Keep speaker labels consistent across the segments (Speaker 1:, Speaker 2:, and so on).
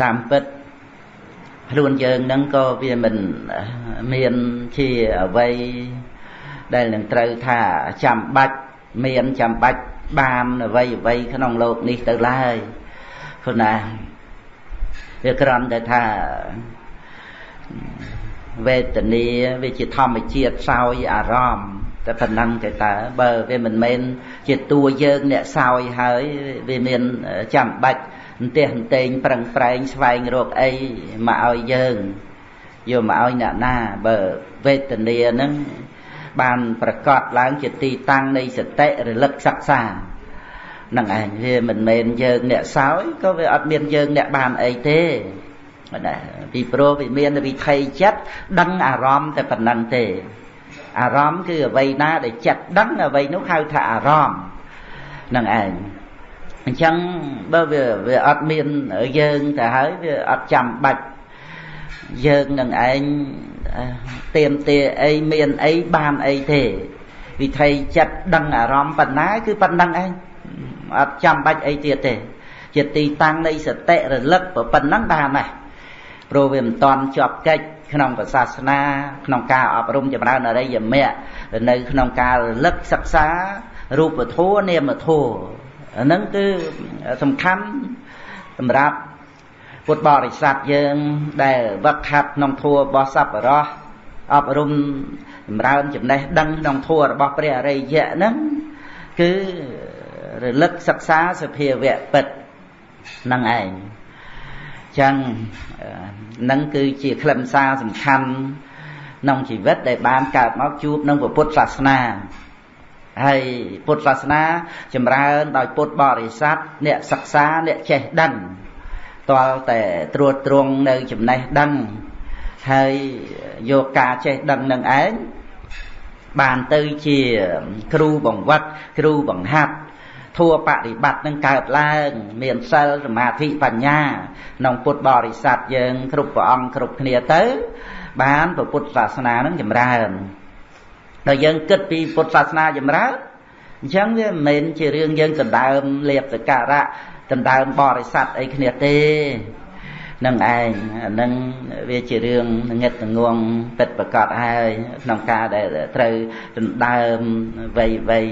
Speaker 1: តាមពិតខ្លួនយើងហ្នឹងក៏វាមិនមានជាអ្វីដែលនឹងត្រូវថាចាំបាច់មានចាំបាច់បានអ្វីអ្វីក្នុងโลกនេះទៅឡើយព្រោះណាវាគ្រាន់តែថាវេទនាវាជាធម្មជាតិសោយអារម្មណ៍តែប៉ុណ្ណឹងទេតើបើវាមិនមែនជាតួយើងអ្នកសោយហើយវាមានចាំបាច់ អន្ទះអន្ទែងប្រឹងប្រែងស្វែងរកអីមកឲ្យយើងយកមកឲ្យអ្នកណាបើវេទនាហ្នឹងបានប្រកាសឡើងជាទីតាំងនៃសតិរលឹកសិក្សានឹងឯងវាមិនមែនយើងអ្នកសោយក៏វាអត់មានយើងអ្នកបានអីទេណាពីព្រោះវាមានវិថីចិត្តដឹងអារម្មណ៍តែប៉ុណ្ណឹងទេអារម្មណ៍គឺអ្វីណាដែលចិត្តដឹងអ្វីនោះហៅថាអារម្មណ៍នឹងឯង អញ្ចឹងបើវាវាអត់មានយើងទៅហើយវាអត់ចាំបាច់យើងនឹងឯងទៀមទាអីមានអីបានអីទេវិធីចិត្តដឹងអារម្មណ៍ប៉ុណ្ណាគឺប៉ុណ្ណឹងឯងអត់ចាំបាច់អីទៀតទេជាទីតាំងនៃសតិរលឹកប៉ុណ្ណឹងបានដែរព្រោះវាមិនតន់ជាប់កិច្ចក្នុងសាសនាក្នុងការអប់រំចម្រើនអរិយមគ្គនៅក្នុងការរលឹកសិក្សារូបធម៌នាមធម៌ អាហ្នឹងគឺសំខាន់សម្រាប់ពុទ្ធបរិស័ទយើងដែលវឹកហាត់ក្នុងធម៌របស់សប្បុរសអប់រំចម្រើនចំណេះដឹងក្នុងធម៌របស់ព្រះអរិយៈហ្នឹងគឺរលឹកសិក្សាសភាវៈពិតនឹងឯងចឹងនឹងគឺជាខ្លឹមសារសំខាន់ក្នុងជីវិតដែលបានកើតមកជួបនឹងពុទ្ធសាសនា ហើយពុទ្ធសាសនាចម្រើន ដោយពុទ្ធបរិស័ទអ្នកសិក្សាអ្នកចេះដឹងតលតែត្រួតត្រងនៅចំណេះដឹងហើយយកការចេះដឹងនឹងឯងបានទៅជាគ្រូបង្វឹកគ្រូបង្ហាត់ធัวបរិបត្តិនឹងកើតឡើង មានសិលសមាធិបញ្ញាក្នុងពុទ្ធបរិស័ទយើង គ្រប់ព្រះអង្គគ្រប់គ្នាទៅ បានពុទ្ធសាសនានឹងចម្រើន ដល់យើងគិតពីពុទ្ធសាសនាចម្រើនអញ្ចឹងវាមិនមែនជារឿងយើងដណ្ដើមលៀបសការៈដណ្ដើមបរិស័ទអីគ្នាទេនឹងឯងហ្នឹងវាជារឿងងឹតងងពិតប្រកបហើយក្នុងការដែលត្រូវដណ្ដើមវ័យវ័យ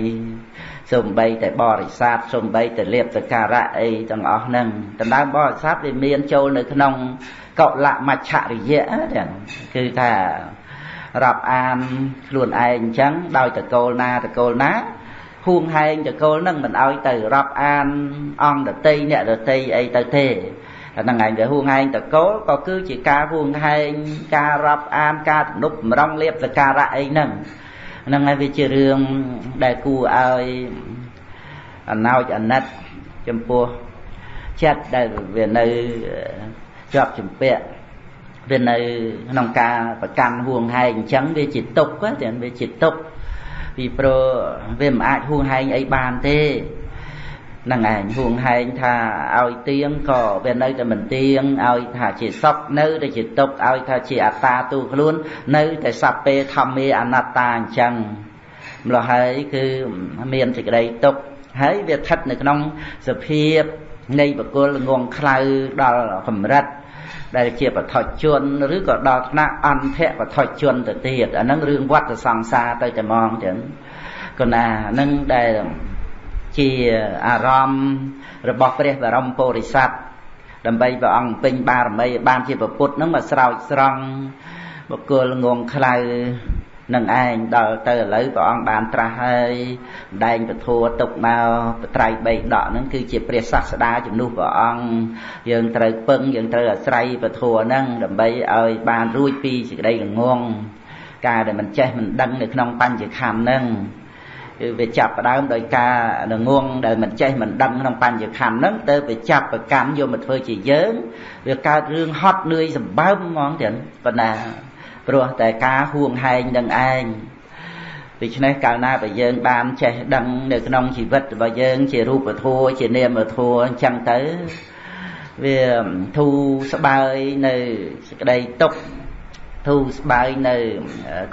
Speaker 1: សំបីតែបរិស័ទសំបីតែលៀបសការៈអីទាំងអស់ហ្នឹងដណ្ដើមបរិស័ទវាមានចូលនៅក្នុងកុលមច្ឆរិយៈទាំងគឺថា រាប់អានខ្លួនឯងអញ្ចឹងដោយតកូលណាតកូលណាហួងហែងតកូលនឹងមិនឲ្យទៅរាប់អានអង្គដតីអ្នកដតីអីទៅទេហ្នឹងឯងដែលហួងហែងតកូលក៏គឺជាការហួងហែងការរាប់អានការទំនុកបំរុងលៀបសការៈអីហ្នឹងហ្នឹងហើយវាជារឿងដែលគួរឲ្យអណោចអាណិតចំពោះចិត្តដែលវានៅជាប់ជំពាក់ វានៅក្នុងការប្រកាន់ហួងហែងអញ្ចឹងវាជាទុកតែវាជាទុកពីព្រោះវាមិនអាចហួងហែងអីបានទេនឹងឯងហួងហែងថាឲ្យទៀងក៏វានៅតែមិនទៀងឲ្យថាជាសុខនៅតែជាទុកឲ្យថាជាអត្តាទូខ្លួននៅតែសព្ពេធម្មេអនត្តាអញ្ចឹងម្ល៉េះហើយគឺមានសេចក្តីទុកហើយវាស្ថិតនៅក្នុងសភាពនៃបកុលងងខ្លៅដល់កម្រិត ដែលជាបឋជនឬក៏ដល់ថ្នាក់អន្តៈបឋជនទៅទៀតអាហ្នឹងរឿងវត្តសង្សារទៅតែហ្មងចឹងគណាហ្នឹងដែលជាអារម្មណ៍របស់ព្រះបរមពុរិស័ទដើម្បីព្រះអង្គពេញបារមីបានជាពុទ្ធហ្នឹងមកស្រោចស្រង់បុគ្គលងងខ្លៅ នឹងឯងដល់ទៅឥឡូវព្រះអង្គបានត្រាស់ហើយដែងពធัวទុកមកបត្រៃបីដកហ្នឹងគឺជាព្រះសាស្តាជំនួសព្រះអង្គយើងត្រូវពឹងយើងត្រូវអាស្រ័យពធัวហ្នឹងដើម្បីឲ្យបានរួចពីសេចក្តីល្ងងការដែលមិនចេះមិនដឹងនៅក្នុងបញ្ញខណ្ឌហ្នឹងគឺវាចាប់ផ្ដើមដោយការល្ងងដែលមិនចេះមិនដឹងក្នុងបញ្ញខណ្ឌហ្នឹងទៅវាចាប់ប្រកម្មយកមកធ្វើជាយើងវាកើតរឿងហត់នឿយសម្បើមហ្មងទៀតប៉ុណ្ណា ព្រោះតែការហួងហែងនឹងឯងដូច្នេះកាលណាបើយើងបានចេះដឹងនៅក្នុងជីវិតរបស់យើង ជារូបធម៌ជានាមធម៌អញ្ចឹងទៅវាធូរស្បើយនៅសេចក្តីទុក្ខធូរស្បើយនៅ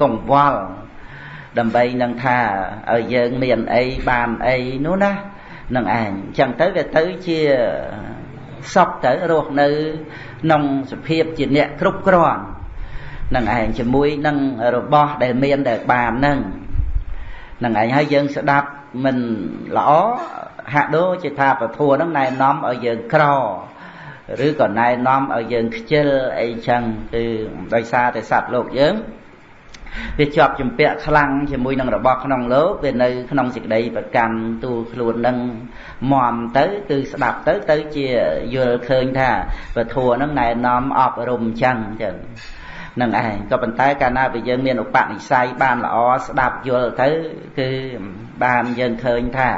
Speaker 1: កង្វល់ដើម្បីនឹងថាឲ្យយើងមានអីបានអីនោះណានឹងឯងអញ្ចឹងទៅវាទៅជាសុខទៅរស់នៅក្នុងសភាពជាអ្នកគ្រប់គ្រាន់ នឹងឯងជាមួយនឹងរបស់ដែលមានដែលបាននឹងនឹងឯងហើយយើងស្ដាប់មិនល្អហាក់ដូចជាថាពធัวនឹងណែនាំឲ្យយើងក្រឬក៏ណែនាំឲ្យយើងខ្ជិលអីចឹងគឺដោយសារតែសត្វលោកយើងវាជាប់ជំពាក់ខ្លាំងជាមួយនឹងរបស់ក្នុងលោកវានៅក្នុងសេចក្តីប្រកាន់ទូខ្លួននឹងមមទៅគឺស្ដាប់ទៅទៅជាយល់ឃើញថាពធัวនឹងណែនាំអប់រំចឹងចឹង នឹងឯងក៏ប៉ុន្តែកាលណាបើយើងមានឧបនិស្ស័យបានល្អស្ដាប់យល់ទៅគឺបានយើងឃើញថា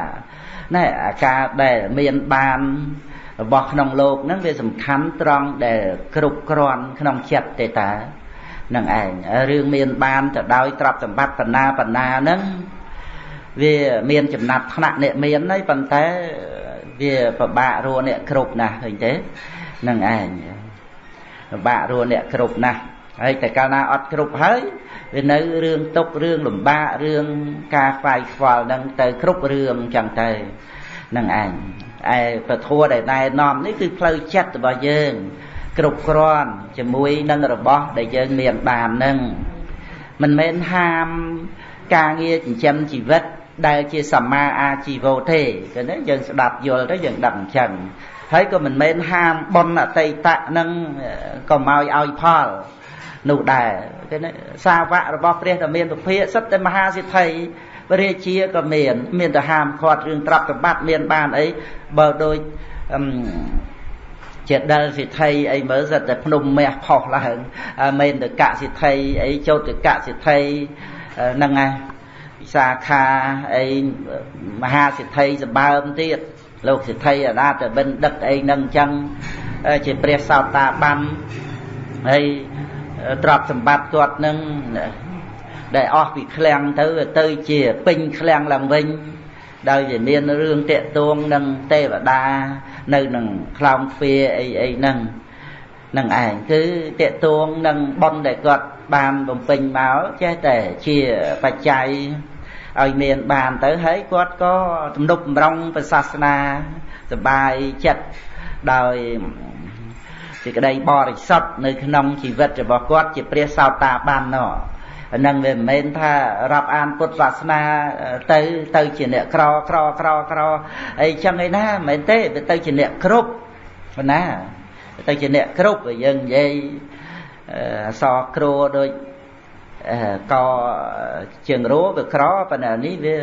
Speaker 1: ណែអាការដែលមានបានរបស់ក្នុងលោកហ្នឹងវាសំខាន់ត្រង់ដែលគ្រប់គ្រាន់ក្នុងចិត្តទេតានឹងឯងរឿងមានបានទៅដោយទ្រព្យសម្បត្តិបណ្ណាបណ្ណាហ្នឹងវាមានចំណាត់ថ្នាក់អ្នកមានហើយប៉ុន្តែវាពិបាករស់អ្នកគ្រប់ណាស់ឃើញទេនឹងឯងពិបាករស់អ្នកគ្រប់ណាស់ ហើយតែកាលណាអត់គ្រប់ហើយវានៅរឿងទុករឿងលំបាករឿងការខ្វាយខ្វល់នឹងទៅគ្រប់រឿងចឹងទៅនឹងឯងឯពធัวដែលណែនាំនេះគឺផ្លូវចិត្តរបស់យើង គ្រប់គ្រាន់ជាមួយនឹងរបស់ដែលយើងមានបាននឹងមិនមែនហាមការងារចិញ្ចឹមជីវិតដែលជាសម្មាអាជីវោទេគឺណាយើងស្ដាប់យល់ទៅយើងដឹងអញ្ចឹងហើយក៏មិនមែនហាមប៉ុនអតីតៈនឹងក៏មកឲ្យផល នោះដែរគឺណាសាវករបស់ព្រះតមានពុភាសិតតែមហាសិទ្ធិរាជាក៏មាន មានតែហាមឃាត់រឿងត្រាប់ប្របាត់មានបានអីបើដូចជាដិលសិទ្ធិអីមើលសិតតែភ្នំមាសផុសឡើងមែនតកសិទ្ធិអីចោតកសិទ្ធិហ្នឹងឯងវិសាខាអីមហាសិទ្ធិសម្បើមទៀតលោកសិទ្ធិអនាតបិណ្ឌិតអីហ្នឹងអញ្ចឹងជាព្រះសោតាបានហើយ ទ្រព្យសម្បត្តិគាត់នឹងដែលអស់ពីឃ្លាំងទៅទៅជាពេញឃ្លាំងឡើងវិញដោយវាមានរឿងតាក់ទងនឹងទេវតានៅនឹងខ្លោងទ្វាអីអីហ្នឹងនឹងឯងគឺតេតួងនឹងប៉ុនដែលគាត់បានបំពេញមកចេះតែជាបច្ច័យឲ្យមានបានទៅហើយគាត់ក៏ទំនុកបំរុងព្រះសាសនាសបាយចិត្តដោយ សេចក្តីបរិសុទ្ធនៅក្នុងជីវិតរបស់គាត់ជាព្រះសោតាបាននោះហ្នឹងវាមិនមែនថារាប់អានពុទ្ធសាសនាទៅទៅជាអ្នកក្រក្រក្រក្រអីចឹងឯណាមិនមែនទេវាទៅជាអ្នកគ្រប់ប៉ុណ្ណាទៅជាអ្នកគ្រប់យើងនិយាយអសគ្រួដូចកជើងរោវាក្រប៉ុន្តែនេះវា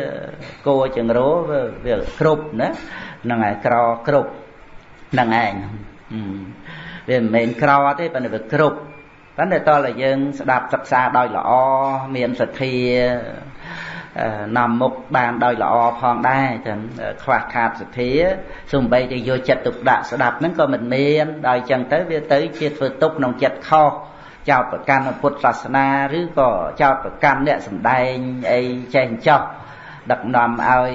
Speaker 1: គោជើងរោវាគ្រប់ណាហ្នឹងឯងក្រគ្រប់ហ្នឹងឯង វាមិនមែនក្រទេប៉ុន្តែវាគ្រប់ប៉ុន្តែតើយើងស្ដាប់សិក្សាដោយល្អមានសទ្ធានាំមុខបានដោយល្អផងដែរចឹងខ្វះខាតសទ្ធាសំបីតែយកចិត្តទុកដាក់ស្ដាប់ហ្នឹងក៏មិនមានដោយចឹងទៅវាទៅជាធ្វើទុកក្នុងចិត្តខុសចោតប្រកាន់ពុទ្ធសាសនាឬក៏ចោតប្រកាន់អ្នកសំដែងអីចេះអញ្ចោះដឹកនាំឲ្យ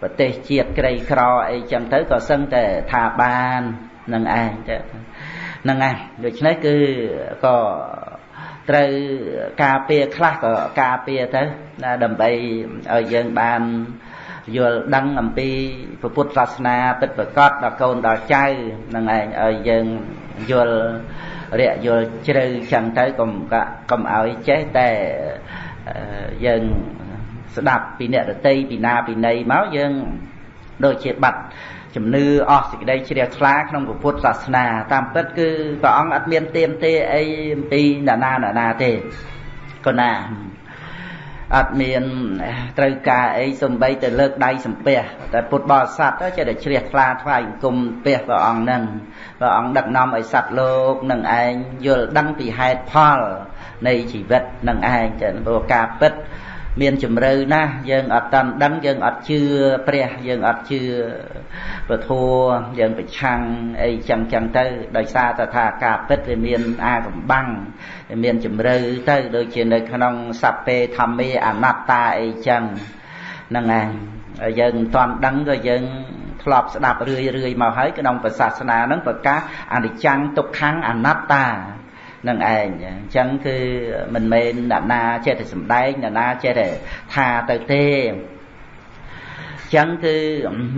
Speaker 1: ប្រទេសជាតិក្រីក្រអីចឹងទៅក៏សឹងតែថាបាននឹងឯងទៅ ហ្នឹងហើយដូច្នេះគឺក៏ត្រូវការពារខ្លះក៏ការពារទៅណាដើម្បីឲ្យយើងបានយល់ដឹងអំពីពុទ្ធសាសនាពិតប្រកបដល់កូនដល់ចៅហ្នឹងឯងឲ្យយើងយល់រយល់ជ្រៅចឹងទៅកុំកុំឲ្យចេះតែយើងស្ដាប់ពីអ្នករតីពីណាពីណីមកយើងដូចជាបាត់ ជំនឿអស់សេចក្តីជ្រះថ្លាក្នុងពុទ្ធសាសនា តាមពិតគឺព្រះអង្គអត់មានទៀមទេអីអំពីណានាណានាទេក៏ណាអត់មានត្រូវការអីសំបីទៅលើកដៃសំពះតែពុទ្ធបរិស័ទទៅចេះតែជ្រះថ្លាថ្វាយអង្គមពះព្រះអង្គនឹងព្រះអង្គដឹកនាំឲ្យសត្វលោកនឹងឯងយល់ដឹងពីហេតុផលនៃជីវិតនឹងឯងចឹងព្រោះការពិត មានជំរឿណាស់យើងអត់តាន់ដឹងយើងអត់ជឿព្រះយើងអត់ជឿពធัวយើងប្រឆាំងអីចឹងចឹងទៅដោយសារតែថាការពិតវាមានអាកំបាំងវាមានជំរឿទៅដូចជានៅក្នុងសัพពេធម្មេអនត្តាអីចឹងហ្នឹងឯងយើងមិនតាន់ដឹងក៏យើងធ្លាប់ស្ដាប់រឿយរឿយមកហើយក្នុងព្រះសាសនាហ្នឹងប្រកាសអនិច្ចំទុក្ខំអនត្តា នឹងឯងអញ្ចឹងគឺមិនមែនអ្នកណាចេះតែសំដែងអ្នកណាចេះតែថាទៅទេចឹងគឺ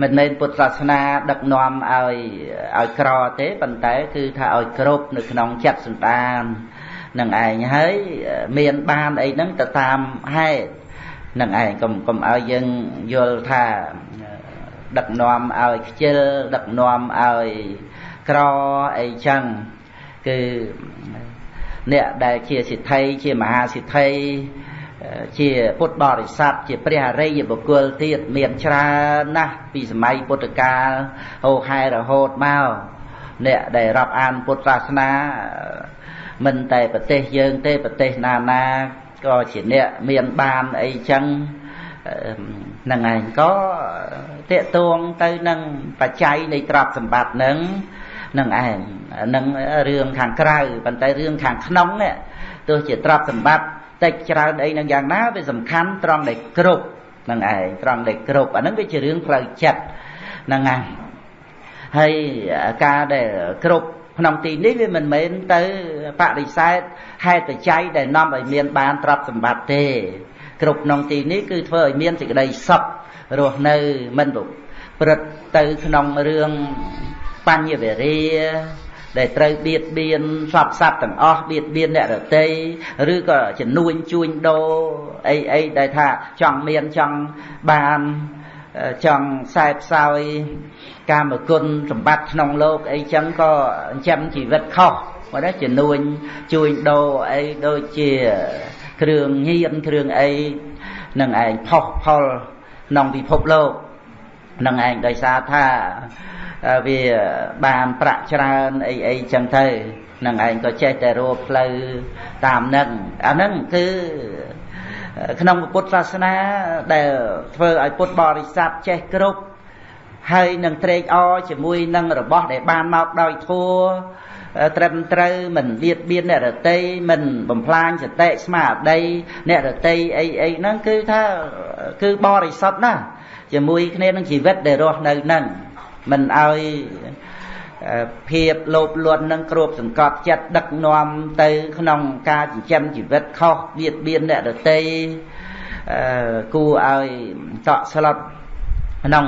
Speaker 1: មិនមែនពុទ្ធសាសនាដឹកនាំឲ្យឲ្យក្រទេប៉ុន្តែគឺថាឲ្យគ្រប់នៅក្នុងចិត្តសន្តាននឹងឯងហើយមានបានអីហ្នឹងទៅតាមហេតុនឹងឯងកុំកុំឲ្យយើងយល់ថាដឹកនាំឲ្យខ្ជិលដឹកនាំឲ្យក្រអីចឹងគឺ អ្នកដែលជាសិទ្ធិជាមហាសិទ្ធិជាពុទ្ធបរិស័ទជាព្រះអរិយបុគ្គលទៀតមានច្រើនណាស់ពីសម័យពុទ្ធកាលហូហែរហូតមកអ្នកដែលរាប់អានពុទ្ធសាសនា មិនតែប្រទេសយើងទេប្រទេសណាណាក៏ជាអ្នកមានបានអីចឹងនឹងឯងក៏តេតួងទៅនឹងបច្ច័យនៃទ្រព្យសម្បត្តិនឹង នឹងឯងនឹងរឿងខាងក្រៅប៉ុន្តែរឿងខាងក្នុងនេះទោះជាទ្រព្យសម្បត្តិតិចច្រើនអីនឹងយ៉ាងណាវាសំខាន់ត្រង់ដែលគ្រប់នឹងឯងត្រង់ដែលគ្រប់អានឹងវាជារឿងផ្លូវចិត្តហ្នឹងឯងហើយការដែលគ្រប់ក្នុងទីនេះវាមិនមែនទៅបដិសេធហេតុបច្ច័យដែលនាំឲ្យមានបានទ្រព្យសម្បត្តិទេ គ្រប់ក្នុងទីនេះគឺធ្វើឲ្យមានសេចក្តីសុខរស់នៅមិនព្រឹត្តទៅក្នុងរឿង បញ្ញវេរាដែលត្រូវបៀតបៀនសពសត្វទាំងអស់បៀតបៀនអ្នករតីឬក៏ជំនួញជួញដូរអីអីដែលថាចង់មានចង់បានចង់ខ្សែផ្សោយកាមគុណសម្បត្តិក្នុងលោកអីចឹងក៏ចិញ្ចឹមជីវិតខុសមកដែរជំនួញជួញដូរអីដូចជាគ្រឿងញៀនគ្រឿងអីនឹងឯងផុសផលក្នុងពិភពលោកនឹងឯងដោយសារថា វាបានប្រាក់ច្រើនអីអីចឹងទៅនឹងឯងក៏ចេះតែរកផ្លូវតាមនឹងអាហ្នឹងគឺក្នុងពុទ្ធសាសនាដែលធ្វើឲ្យពុទ្ធបរិស័ទចេះគ្រប់ហើយនឹងត្រេកអរជាមួយនឹងរបស់ដែលបានមកដោយធัวត្រឹមត្រូវមិនបៀតបៀនអ្នករតីមិនបំផ្លាញសតិស្មារតីអ្នករតីអីអីហ្នឹងគឺថាគឺបរិសុទ្ធណាស់ជាមួយគ្នានឹងជីវិតដែលរស់នៅហ្នឹង មិនឲ្យភាពលោភលន់នឹងគ្របសង្កត់ចិត្តដឹកនាំទៅក្នុងការចិញ្ចឹមជីវិតខុសបៀតបៀនអ្នកដទៃគួរឲ្យតក់ស្លុតក្នុង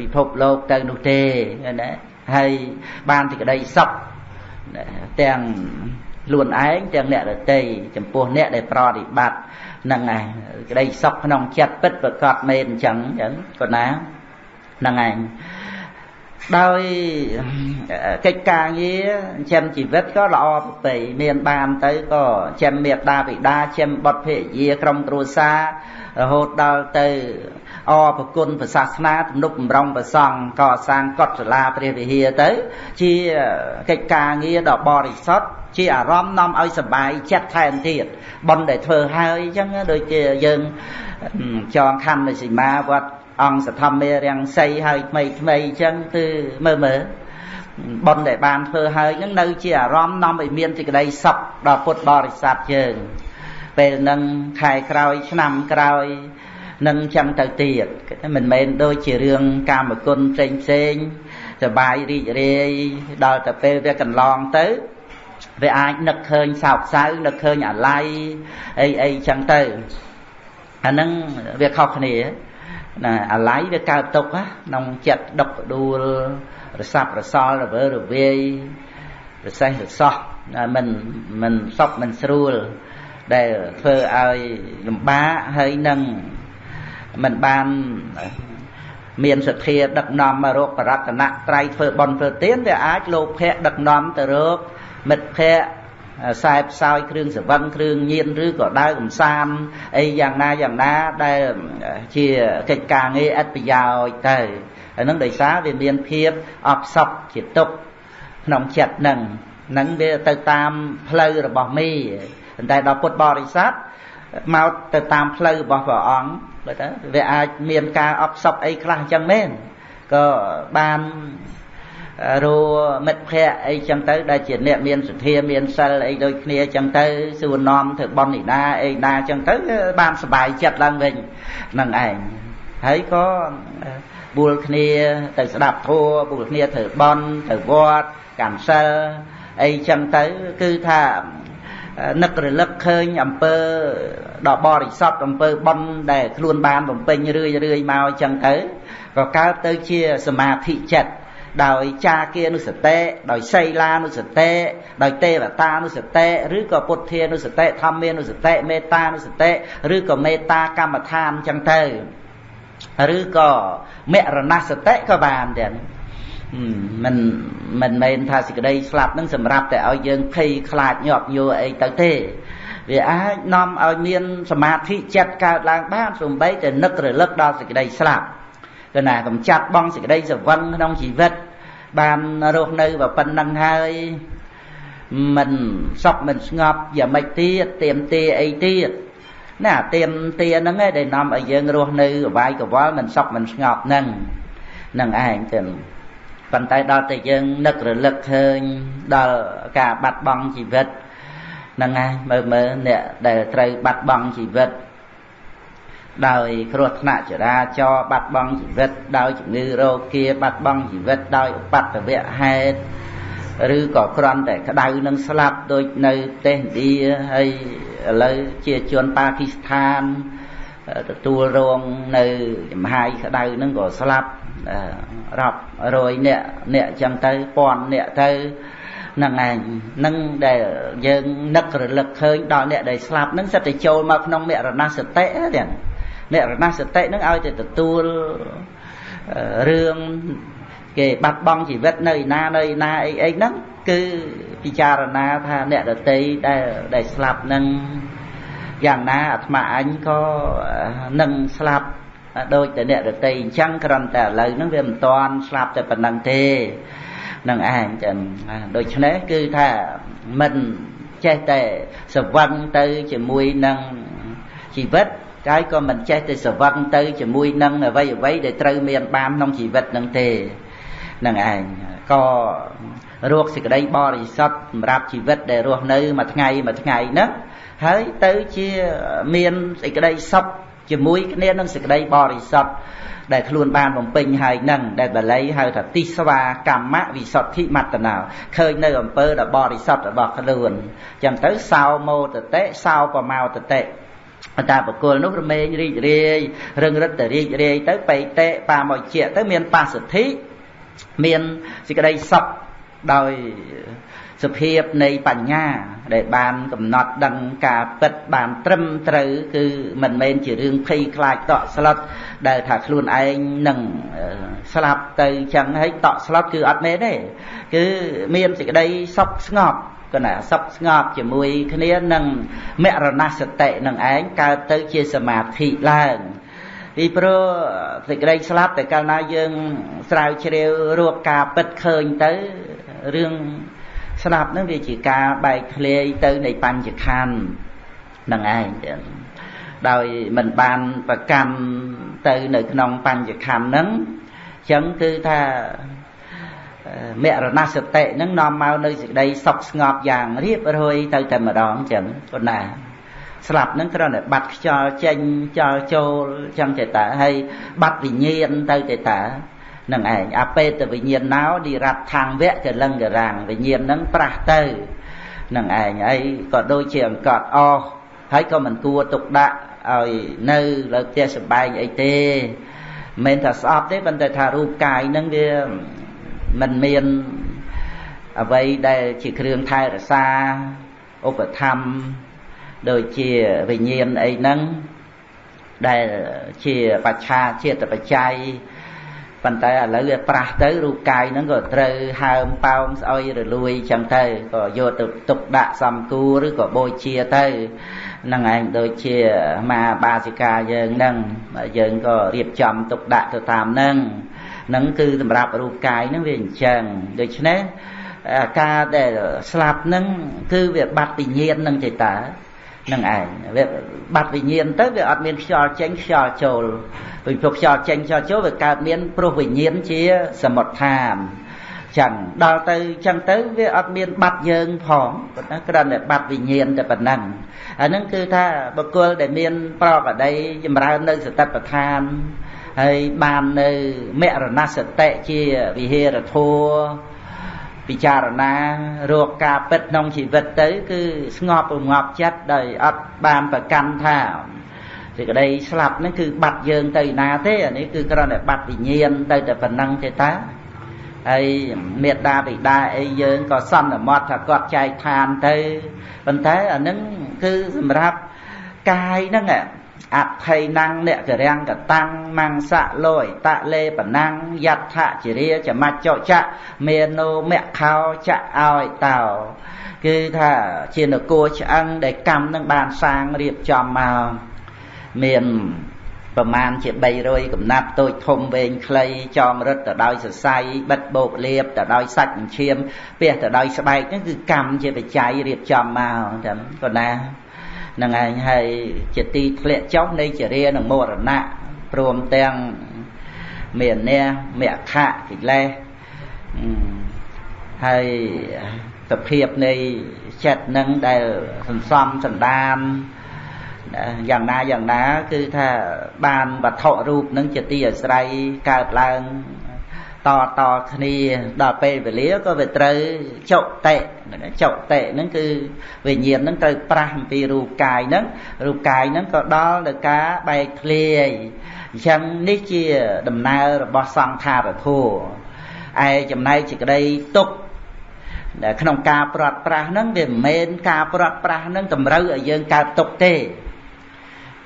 Speaker 1: ពិភពលោកទៅនោះទេណាហើយបានទីក្តីសុខទាំងខ្លួនឯងទាំងអ្នកដទៃចំពោះអ្នកដែលប្រតិបត្តិហ្នឹងឯងក្តីសុខក្នុងចិត្តពិតប្រកបមែនអញ្ចឹងអញ្ចឹងក៏ណាហ្នឹងឯង ដោយកិច្ចការងារចិញ្ចឹមជីវិតក៏ល្អប្រពៃមានបានទៅក៏ចិញ្ចឹមមេត្តាបិតាចិញ្ចឹមបុត្រភរិយាក្រុមគ្រួសាររហូតដល់ទៅអរប្រគុណព្រះសាសនាទំនុកបំរុងព្រះសង្ឃក៏សាងកុដិសាលាព្រះវិហារទៅ ជាកិច្ចការងារដ៏បរិសុទ្ធជាអារម្មណ៍នាំឲ្យសบายចិត្តថែមទៀតប៉ុន្តែធ្វើហើយអញ្ចឹងដូចជាយើងចងខណ្ឌនៃសីមាវត្ត អង្គសធម្មារាំងសីហើយថ្មីថ្មីអញ្ចឹងគឺមើលមើលបុណ្យដែលបានធ្វើហើយនឹងនៅជាអារម្មណ៍នាំឲ្យមានសេចក្តីសុខដល់ពុទ្ធបរិស័ទយើងពេលនឹងខែក្រោយឆ្នាំក្រោយនឹងចឹងទៅទៀតមិនមែនដូចជារឿងកាមគុណផ្សេងផ្សេងសបាយរីករាយដល់ទៅពេលវាកន្លងទៅវាអាចនឹកឃើញសោកសៅនឹកឃើញអាល័យអីអីចឹងទៅអាហ្នឹងវាខុសគ្នា ណាអាល័យវាកើតទុកក្នុងចិត្តដុកដួលរសាប់រសល់រវើរវាយរសេះរសោះមិនមិនសុខមិនស្រួល ដែលធ្វើឲ្យលំបាកហើយនឹងមិនបានមានសទ្ធាដឹកនាំមករកបរតនៈត្រៃធ្វើបន់ធ្វើទានវាអាចលោភៈដឹកនាំទៅរកមិត្តភ័ក្តិ ខ្សែផ្សោយគ្រឿងសវឹងគ្រឿងញៀនឬក៏ដើរកំសាន្តអីយ៉ាងណាយ៉ាងណាដែលជាកិច្ចការងារឥតប្រយោជន៍ទៅអានឹងដោយសារវាមានភាពអបសក់ជាទុកក្នុងចិត្តនឹងនឹងវាទៅតាមផ្លូវរបស់មេប៉ុន្តែដល់ពុទ្ធបរិស័ទមកទៅតាមផ្លូវរបស់ព្រះអង្គបើទៅវាអាចមានការអបសក់អីខ្លះអញ្ចឹងមែនក៏បាន រមិត្តភ័ក្តិអីចឹងទៅដែលជាអ្នកមានសទ្ធាមានសិលអីដូចគ្នាចឹងទៅសួរនាំធ្វើបន់និដាអីណាចឹងទៅបានសុបាយចិត្តឡើងវិញនឹងឯងហើយក៏បួលគ្នាទៅស្ដាប់ធម៌បួលគ្នាធ្វើបន់ទៅវត្តកម្មសិលអីចឹងទៅគឺថានឹករលឹកឃើញអំពើដ៏បរិសុទ្ធអំពើបុណ្យដែលខ្លួនបានបំពេញរឿយរឿយមកអញ្ចឹងទៅក៏កើតទៅជាសមាធិចិត្ត ដោយចាគានុសតិដោយសីលានុសតិដោយទេវតានុសតិឬក៏ពុទ្ធានុសតិធម្មានុសតិមេត្តានុសតិឬក៏មេត្តាកម្មដ្ឋានអញ្ចឹងទៅឬក៏មរណសតិក៏បានដែរមិនមិនមែនថាសេចក្តីស្លាប់នឹងសម្រាប់តែឲ្យយើងភ័យខ្លាចញាប់ញួរអីទៅទេវាអាចនាំឲ្យមានសមាធិចិត្តកើតឡើងបានសំបីតែនឹករលឹកដល់សេចក្តីស្លាប់ គឺណាកំចាត់បងសេចក្តីសវឹងក្នុងជីវិត បានរស់នៅប៉ុណ្ណឹងហើយមិនសក់មិនស្ងប់យ៉ាងម៉េចទៀតទៀមទាអីទៀតណាទៀមទាហ្នឹងឯងដែលនាំឲ្យយើងរស់នៅអវាយកវល់មិនសក់មិនស្ងប់ហ្នឹងនឹងឯងទៅប៉ុន្តែដល់តែយើងនឹករលឹកឃើញដល់ការបាត់បង់ជីវិតហ្នឹងហើយមើលមើលអ្នកដែលត្រូវបាត់បង់ជីវិត ដោយគ្រោះថ្នាក់ចរាចរណ៍បាត់បង់ជីវិតដោយជំងឺរោគា បាត់បង់ជីវិតដោយឧបទ្ទវហេតុឬក៏គ្រាន់តែក្តៅនឹងស្លាប់ដូចនៅប្រទេសឥណ្ឌាហើយឥឡូវជាជនប៉ាគីស្ថានទទួលរងនៅចំហាយក្តៅនឹងក៏ស្លាប់រាប់រយអ្នកអ្នកចឹងទៅពាន់អ្នកទៅហ្នឹងឯងនឹងដែលយើងនឹករលឹកឃើញដល់អ្នកដែលស្លាប់ហ្នឹងសិតតែចូលមកក្នុងមរណសតិ ហ្នឹងមរណសតិហ្នឹងឲ្យតែទទួលរឿងគេបាត់បង់ជីវិតនៅណានៅណាអីអីហ្នឹងគឺពិចារណាថាអ្នកដតីដែលដែលស្លាប់ហ្នឹងយ៉ាងណាអាត្មាអញក៏នឹងស្លាប់ដូចតែអ្នកដតីអញ្ចឹងគ្រាន់តែឥឡូវហ្នឹងវាមិនតាន់ស្លាប់តែប៉ុណ្ណឹងទេនឹងឯងចឹងដូច្នេះគឺថាមិនចេះតែសវឹងទៅជាមួយនឹងជីវិត ហើយក៏មិនចេះតែសវឹងទៅជាមួយនឹងអ្វីអ្វីដែលត្រូវមានបានក្នុងជីវិតនឹងទេនឹងឯងក៏រកសេចក្តីបរិសុទ្ធសម្រាប់ជីវិតដែលរស់នៅមួយថ្ងៃមួយថ្ងៃហ្នឹងហើយទៅជាមានសេចក្តីសុខជាមួយគ្នានឹងសេចក្តីបរិសុទ្ធដែលខ្លួនបានបំពេញហើយនឹងដែលបាលីហៅថាទិស្វាកម្មវិសុទ្ធិមត្តនោឃើញនៅអំពើដ៏បរិសុទ្ធរបស់ខ្លួនចឹងទៅសោមោតតិសោបមោត តិតាបកុលនោះរមែងរីករាយរឹងរិតតែរីករាយទៅបេតិបាមកជាទៅមានបាសទ្ធិមានសេចក្តីសុខដោយសភាពនៃបញ្ញា ដែលបានកំណត់ដឹងការពិតបានត្រឹមត្រូវគឺមិនមែនជារឿងភ័យខ្លាចតក់ស្លុតដែលថាខ្លួនឯងនឹងស្លាប់ទៅចឹងហើយតក់ស្លុតគឺអត់មែនទេគឺមានសេចក្តីសុខស្ងប់ គណៈសុខស្ងប់ជាមួយគ្នានឹងមរណសតិនឹងឯងកើតទៅជាសមាធិឡើងពីព្រោះសេចក្តីស្លាប់តែកាលណាយើងស្រាវជ្រាវរកការពិតឃើញទៅរឿងស្លាប់នឹងវាជាការបែកធ្លាយទៅនៃបញ្ចខណ្ឌនឹងឯងដោយមិនបានប្រកាន់ទៅនៅក្នុងបញ្ចខណ្ឌហ្នឹងអញ្ចឹងគឺថា មរណសតិហ្នឹងនាំមកនៅសេចក្តីសុខស្ងប់យ៉ាងរៀបរយទៅតែម្ដងអញ្ចឹងប៉ុណ្ណាស្លាប់ហ្នឹងគ្រាន់តែបាត់ខ្យល់ចេញចោលចូលអញ្ចឹងទេតាហើយបាត់វិញ្ញាណទៅទេតានឹងឯងអបេតវិញ្ញាណណោនិរដ្ឋាំងវៈកលឹងករាំងវិញ្ញាណហ្នឹងប្រះទៅនឹងឯងហើយក៏ដូចជាអង្កត់អស់ហើយក៏មិនគួរទុកដាក់ឲ្យនៅលើផ្ទះសម្បែងអីទេមិនថាស្អប់ទេប៉ុន្តែថារូបកាយហ្នឹងវា មិនមានអ្វីដែលជាគ្រឿងថែរក្សាឧបធម្មដូចជាវិញ្ញាណអីហ្នឹងដែលជាបច្ឆាជាតិបច្ច័យប៉ុន្តែឥឡូវវាប្រាស់ទៅរូបកាយហ្នឹងក៏ត្រូវហើមប៉ោងស្អុយរលួយចឹងទៅក៏យកទៅទុកដាក់សំគូឬក៏បូជាទៅនឹងឯងដូចជាមាបាសិកាយើងហ្នឹងយើងក៏រៀបចំទុកដាក់ទៅតាមហ្នឹង ហ្នឹងគឺសម្រាប់រូបកាយហ្នឹងវាអញ្ចឹងដូច្នេះការដែលស្លាប់ហ្នឹងគឺវាបាត់វិញ្ញាណនឹងចេតានឹងឯងវាបាត់វិញ្ញាណទៅវាអត់មានខ្យល់ចេញខ្យល់ចូលពីព្រោះខ្យល់ចេញខ្យល់ចូលវាកើតមានព្រោះវិញ្ញាណជាសមុទ្ឋានចឹងដល់ទៅចឹងទៅវាអត់មានបាត់យើងផងប៉ុន្តែគ្រាន់តែបាត់វិញ្ញាណតែប៉ុណ្ណឹងអាហ្នឹងគឺថាបុគ្គលដែលមានប្រកបដីចម្រើននៅសតិប្បដ្ឋាន ហើយបាននៅមរណសតិជាវិហេរធัวពិចារណារកការពិតក្នុងជីវិតទៅ គឺស្ងប់រងាប់ចិត្តដោយអត់បានប្រកាន់ថាសេចក្តីស្លាប់ហ្នឹងគឺបាត់យើងទៅណាទេអានេះគឺគ្រាន់តែបាត់វិញ្ញាណទៅតែប៉ុណ្ណឹងទេតាហើយមេត្តាបិតាអីយើងក៏សន្មត់ថាគាត់ចែកឋានទៅប៉ុន្តែអានឹងគឺសម្រាប់កាយហ្នឹង អភ័យណੰអ្នកករាំងកតាំងមង្សៈលោយតលេបណាំងយដ្ឋជរាចមច្ចចៈមេណោមខោចៈឲ្យតោគឺថាជានគរឆ្អឹងដែលកម្មនឹងបានសាងរៀបចំមកមានប្រមាណជា300កំណាត់តូចធំវែងខ្លីចងរឹតទៅដោយសរសៃបិទបោកលៀបទៅដោយសាច់អញ្ឈាមពះទៅដោយស្បែកហ្នឹងគឺកម្មជាបច្ច័យរៀបចំមកចាំក៏ណា នឹងឯងហើយជាទីធ្លាក់ចុះនៃចរិយានិងមរណៈព្រមទាំងមានអ្នកមគ្គកិលេសហើយសភាពនៃចិត្តនឹងដែលសន្សំសន្តានយ៉ាងណាយ៉ាងណា គឺថាបានវត្ថុរូបនឹងជាទីអាស្រ័យកើតឡើង តតគ្នាដល់ពេលវេលាក៏វាត្រូវចុតិចុតិហ្នឹងគឺវិញ្ញាណហ្នឹងត្រូវប្រាស់អំពីរូបកាយហ្នឹងរូបកាយហ្នឹងក៏ដល់ដល់ការបែកធ្លាយអញ្ចឹងនេះជាដំណើររបស់សង្ខារធัวឯចំណែកសេចក្តីទុក្ខក្នុងការព្រាត់ប្រាសហ្នឹងវាមិនមែនការព្រាត់ប្រាសហ្នឹងតម្រូវឲ្យយើងកើតទុក្ខទេ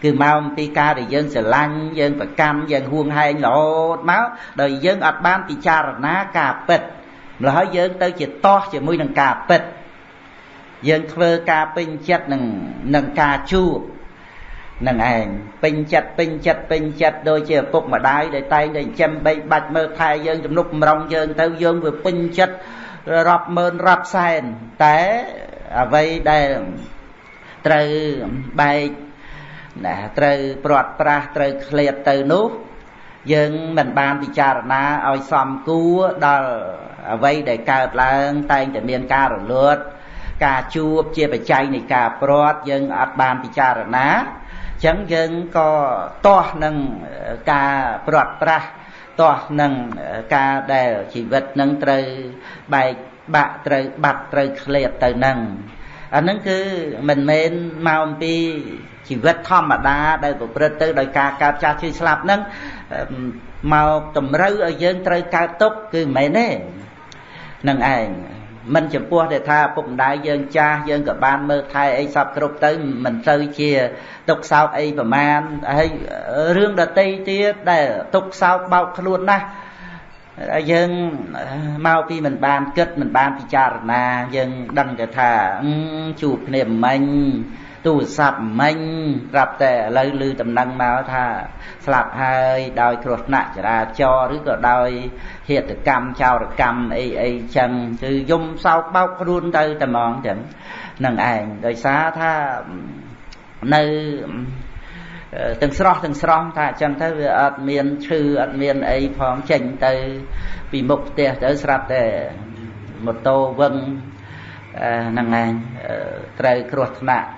Speaker 1: គឺមកអំពីការដែលយើងស្រឡាញ់យើងប្រកម្មយើងហួងហែងរហូតមកដោយយើងអត់បានពិចារណាការពិតម្ល៉េះហើយយើងទៅជាតោះជាមួយនឹងការពិតយើងធ្វើការពេញចិត្តនឹងនឹងការជួបនឹងឯងពេញចិត្តពេញចិត្តពេញចិត្តដូចជាឪពុកម្ដាយដែលតែងតែចិញ្ចឹមបីបាច់មើលថែយើងជំនុកបំរុងយើងទៅយើងវាពេញចិត្តរាប់ម៉ឺនរាប់សែនតែអ្វីដែលត្រូវបែក ណាត្រូវព្រាត់ប្រាសត្រូវឃ្លាតទៅនោះ យើងមិនបានពិចារណាឲ្យសមគួរដល់អ្វីដែលកើតឡើងតែងតែមានការរលត់ការជួបជាបច្ច័យនៃការព្រាត់យើងអត់បានពិចារណាអញ្ចឹងយើងក៏ទាស់នឹងការព្រាត់ប្រាសទាស់នឹងការដែលជីវិតនឹងត្រូវបែកបាក់ត្រូវបាត់ត្រូវឃ្លាតទៅនឹង អានឹងគឺមិនមែនមកអំពីជីវិតធម្មតាដែលប្រព្រឹត្តទៅដោយការកើតចាស់ឈឺស្លាប់ហ្នឹងមកតម្រូវឲ្យយើងត្រូវកើតទុកគឺមិនមែនទេនឹងឯងមិនចំពោះតែថាពុកម្ដាយយើងចាស់យើងក៏បានមើលថែអីសពគ្រប់ទៅមិនទៅជាទុកសោកអីប្រមាណហើយរឿងដតីទៀតដែលទុកសោកបោកខ្លួនណាស់ យើងមកពីមិនបានគិតមិនបានពិចារណា យើងដឹងតែថាជួបគ្នាមិញទូរស័ព្ទមិញប្រាប់តែឥឡូវឮដំណឹងមកថាស្លាប់ហើយដោយគ្រោះថ្នាក់ចរាចរណ៍ឬក៏ដោយហេតុកម្មចោរកម្មអីអីចឹងគឺយំសោកបោកខ្លួនទៅតែហ្មងចឹងនឹងឯងដោយសារថានៅ ទាំងស្រស់ទាំងស្រស់ថាអញ្ចឹងទៅវាអត់មានឈឺអត់មានអីផងចេញទៅពីមុខផ្ទះទៅស្រាប់តែម៉ូតូវឹងហ្នឹងឯងត្រូវគ្រោះថ្នាក់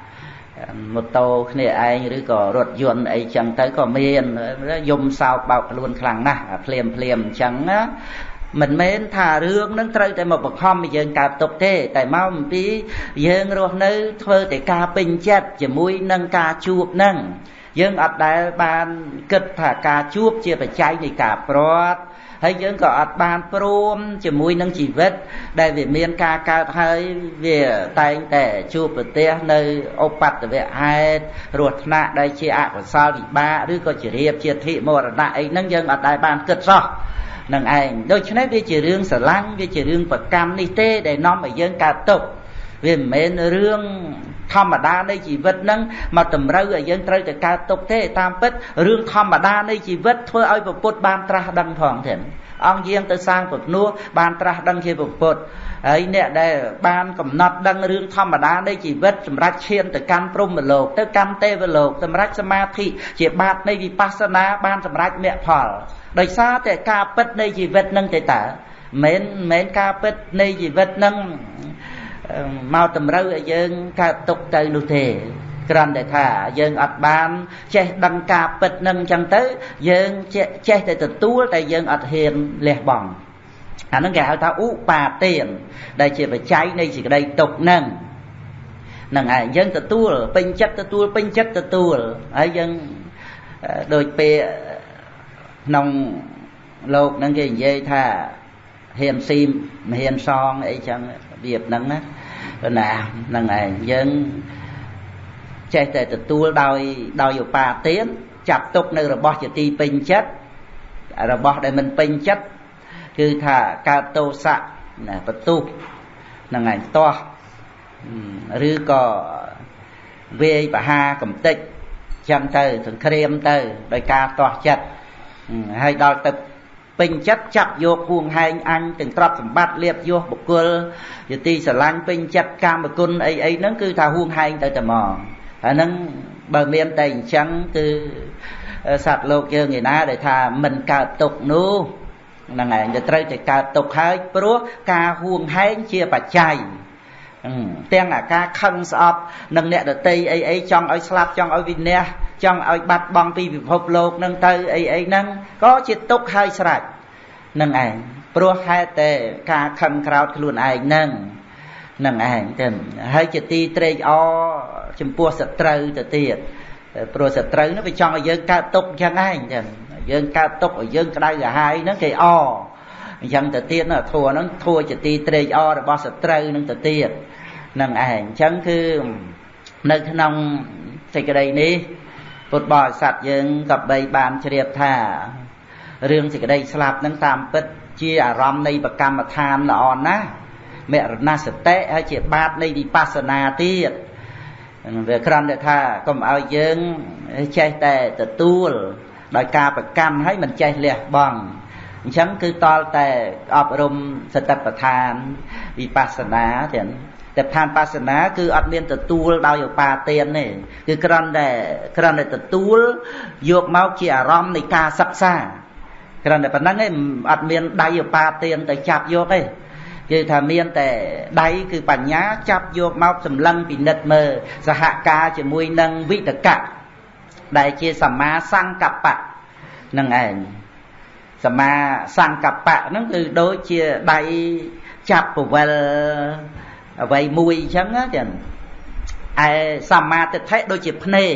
Speaker 1: ម៉ូតូគ្នាឯងឬក៏រថយន្តអីចឹងទៅក៏មានយំសោកបោកខ្លួនខ្លាំងណាស់ភ្លាមភ្លាមអញ្ចឹងណាមិនមែនថារឿងនឹងត្រូវតែមកបង្ខំឲ្យយើងកើតទុកទេ តែមកអំពីយើងរស់នៅធ្វើតែការពេញចិត្តជាមួយនឹងការជួបនឹង យើងអត់ដែលបានគិតថាការជួបជាបច្ច័យនៃការព្រាត់ហើយយើងក៏អត់បានព្រមជាមួយនឹងជីវិត ដែលវាមានការកើតហើយវាតែងតែជួបប្រទះនៅឧបតវៈហេតុរស់ថ្នាក់ដែលជាអកុសលវិបាកឬក៏ជារៀបជាធិមរណៈអីហ្នឹងយើងអត់ដែលបានគិតសោះនឹងឯងដូច្នេះវាជារឿងស្រឡាញ់វាជារឿងប្រកម្មនេះទេដែលនាំឲ្យយើងកើតទុក្ខវាមិនមែនរឿង ធម្មតានៃជីវិតហ្នឹងមកតម្រូវឲ្យយើងត្រូវតែកើតទុកទេតាមពិតរឿងធម្មតានៃជីវិតធ្វើឲ្យពុទ្ធបានត្រាស់ដឹងផងទេអង្គយាងទៅសាងពុទ្ធនោះបានត្រាស់ដឹងជាពុទ្ធហើយអ្នកដែលបានកំណត់ដឹងរឿងធម្មតានៃជីវិតសម្រាប់ឈានទៅកាន់ព្រហ្មលោកទៅកាន់ទេវលោកសម្រាប់សមាធិជាបាតនៃវិបស្សនាបានសម្រាប់មគ្គផលដោយសារតែការពិតនៃជីវិតនឹងទេតើមិនមែនការពិតនៃជីវិតនឹង មកតម្រូវឲ្យយើងកើតទុកទៅនោះទេគ្រាន់តែថាយើងអត់បាន ចេះដឹងការពិតនឹងអញ្ចឹងទៅ យើងចេះតែទទួលតែយើងអត់ហ៊ានលះបង់អាហ្នឹងគេហៅថាឧបាទានដែលជាបច្ច័យនៃសេចក្តីទុកហ្នឹងនឹងឯងយើងទទួលពេញចិត្តទទួលពេញចិត្តទទួលហើយយើងដូចពេលក្នុងលោកហ្នឹងគេនិយាយថាហ៊ានស៊ីមហ៊ានសងអីចឹងវាហ្នឹងណា ណាហ្នឹងឯងយើងចេះតែទទួលដោយដោយឧបាទានចាប់ទុកនៅរបស់ជាទីពេញចិត្តរបស់ដែលមិនពេញចិត្តគឺថាកើតទោសៈណាបន្ទុះហ្នឹងឯងតោះឬក៏វាយបហាកំតិចចឹងទៅសង្គ្រាមទៅដោយការតោះចិត្តហើយដល់ទៅ ពេញចិត្តចាប់យកហួងហែងអញទាំងទ្រព្យសម្បត្តិលៀបយោបុគ្គលយទីស្រឡាញ់ពេញចិត្តកាមគុណអីអីហ្នឹងគឺថាហួងហែងទៅតែមកអាហ្នឹងបើមានតែអញ្ចឹងគឺសត្វលោកយើងឯណាដែលថាមិនកើតទុកនោះហ្នឹងឯងទៅត្រូវតែកើតទុកហើយព្រោះការហួងហែងជាបច្ច័យ ទាំងអាការខឹងស្អប់នឹងអ្នកដតីអីអីចង់ឲ្យស្លាប់ចង់ឲ្យវិន័យចង់ឲ្យបាត់បង់ពីពិភពលោកនឹងទៅអីអីហ្នឹងក៏ជាទុកហើយស្រេចនឹងឯងព្រោះហេតុតែការខឹងក្រោតខ្លួនឯងហ្នឹងនឹងឯងទៅហើយជាទីត្រេកអរចំពោះសត្រូវទៅទៀតព្រោះសត្រូវនោះវាចង់ឲ្យយើងកើតទុកអញ្ចឹងឯងចឹងយើងកើតទុកឲ្យយើងក្តៅក្រហាយហ្នឹងគេអ អញ្ចឹងទៅទៀតណាធัวហ្នឹងធัวជាទីត្រេកអររបស់សត្រូវនឹងទៅទៀតនឹងឯងអញ្ចឹងគឺនៅក្នុងសេចក្តីនេះពុទ្ធបរិស័ទយើងក៏បីបានជ្រាបថារឿងសេចក្តីស្លាប់នឹងតាមពិតជាអារម្មណ៍នៃបកម្មដ្ឋានល្អណាស់មរណសតិហើយជាបាតនៃវិបស្សនាទៀតវាគ្រាន់តែថាកុំឲ្យយើងចេះតែទទួលដោយការប្រកម្មហើយមិនចេះលះបង់ អញ្ចឹងគឺតលតែអប់រំសតិប្បដ្ឋានវិបស្សនាទាំងតែឋានបាសនាគឺអត់មានទទួលដោយឧបាទានទេគឺគ្រាន់តែគ្រាន់តែទទួលយកមកជាអារម្មណ៍នៃការសិក្សាគ្រាន់តែប៉ុណ្្នឹងឯងអត់មានដៃឧបាទានទៅចាប់យកទេគឺថាមានតែដៃគឺបញ្ញាចាប់យកមកសម្លឹងពិនិត្យមើលសហការជាមួយនឹងវិតកៈដែលជាសមាសង្កបៈនឹងឯង សមាសង្កបៈហ្នឹងគឺដូចជាដៃចាប់ពវលអ្វីមួយអញ្ចឹងចឹងឯសមាទិដ្ឋិដូចជាភ្នែក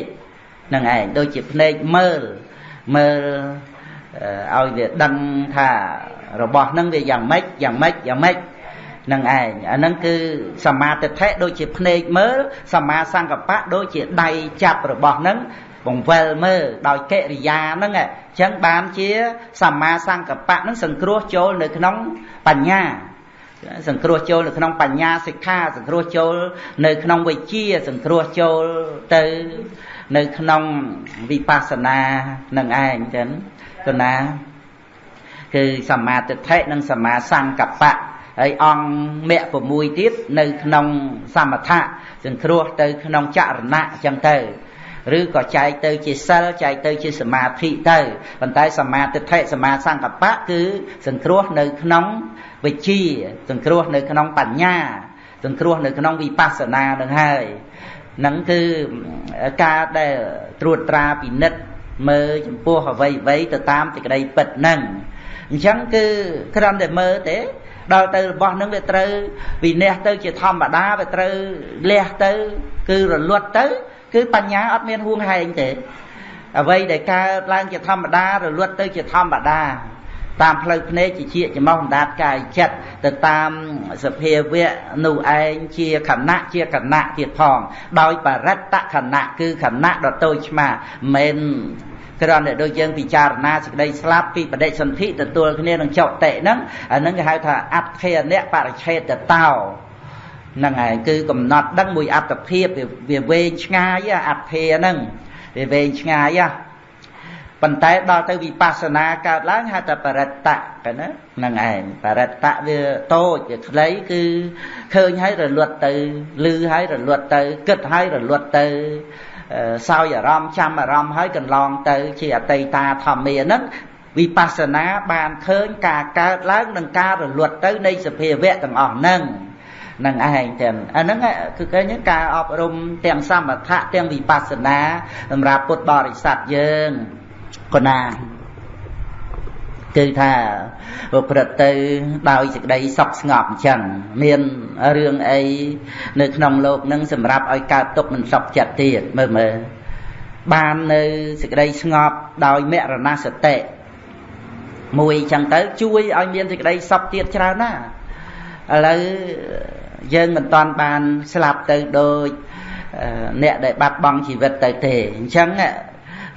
Speaker 1: នឹងឯងដូចជាភ្នែកមើលមើលឲ្យវាដឹងថារបស់ហ្នឹងវាយ៉ាងម៉េចយ៉ាងម៉េចយ៉ាងម៉េចនឹងឯងអាហ្នឹងគឺសមាទិដ្ឋិដូចជាភ្នែកមើលសមាសង្កបៈដូចជាដៃចាប់របស់ហ្នឹង បង្វិលមើលដោយកិរិយាហ្នឹងអញ្ចឹងបានជាសមាសង្កបៈហ្នឹងសង្គ្រោះចូលនៅក្នុងបញ្ញាសង្គ្រោះចូលនៅក្នុងបញ្ញាសិក្ខាសង្គ្រោះចូលនៅក្នុងវិជ្ជាសង្គ្រោះចូលទៅនៅក្នុងវិបស្សនានឹងឯងចឹងគណាគឺសមាទិដ្ឋិនិងសមាសង្កបៈហើយអង្គមគ្គ6ទៀតនៅក្នុងសមថៈសង្គ្រោះទៅក្នុងចរណៈចឹងទៅ ឬក៏ចែកទៅជាសិលចែកទៅជាសមាធិទៅប៉ុន្តែសមាទិដ្ឋិសមាសង្កបៈគឺសង្គ្រោះនៅក្នុងវិជ្ជាសង្គ្រោះនៅក្នុងបញ្ញាសង្គ្រោះនៅក្នុងវិបស្សនានឹងហើយនឹងគឺការដែលត្រួតត្រាពិនិត្យមើលចំពោះអ្វីអ្វីទៅតាមសេចក្តីពិតហ្នឹងអញ្ចឹងគឺគ្រាន់តែមើលទេដល់ទៅរបស់នឹងវាត្រូវវិន័យទៅជាធម្មតាវាត្រូវលះទៅ គឺរលត់ទៅ គឺបញ្ញាអត់មានហួងហែងទេអ្វីដែលកើតឡើងជាធម្មតារលត់ទៅជាធម្មតាតាមផ្លូវភ្នែកជាជាចំោះអណ្ដាតកាយចិត្តទៅតាមសភាវៈនោះឯងជាខណៈជាខណៈទៀតផង ដោយបរិត្តខណៈគឺខណៈដ៏តូចឆ្មាមិនគ្រាន់តែដូចយើងពិចារណាសេចក្តីស្លាប់ពីបដិសន្ធិទទួលគ្នានឹងចុតិហ្នឹងអាហ្នឹងគេហៅថាអដ្ឋេនៈបរិឆេតតោ ហ្នឹងហើយគឺកំណត់ដឹងមួយអត្តភាពវាវែងឆ្ងាយអដ្ឋេហ្នឹងវាវែងឆ្ងាយប៉ុន្តែដល់ទៅវិបស្សនាកើតឡើងហៅថាបរិត្តៈកណាហ្នឹងឯងបរិត្តៈវាតូចវាខ្លីគឺឃើញហើយរលត់ទៅលឺហើយរលត់ទៅគិតហើយរលត់ទៅសោយអារម្មណ៍ចាំអារម្មណ៍ហើយកន្លងទៅជាអតីតាធម្មាហ្នឹងវិបស្សនាបានឃើញការកើតឡើងនិងការរលត់ទៅនៃសភាវៈទាំងអស់ហ្នឹង នឹងឯងទាំងអាហ្នឹងគឺឃើញការអប់រំទាំងសមថៈទាំងវិបស្សនាសម្រាប់ពុទ្ធបរិស័ទយើងកណាគឺថាប្រព្រឹត្តទៅដោយសេចក្តីសុខស្ងប់អញ្ចឹងមានរឿងអីនៅក្នុងលោកនឹងសម្រាប់ឲ្យកើតទុកមិនសុខចិត្តទៀតមើលមើលបាននៅសេចក្តីស្ងប់ដោយមរណសតិមួយអញ្ចឹងទៅជួយឲ្យមានសេចក្តីសុខទៀតច្រើនណាឥឡូវ យើងមិនតាន់បានស្លាប់ទៅដូចអ្នកដែលបាត់បង់ជីវិតទៅទេអញ្ចឹង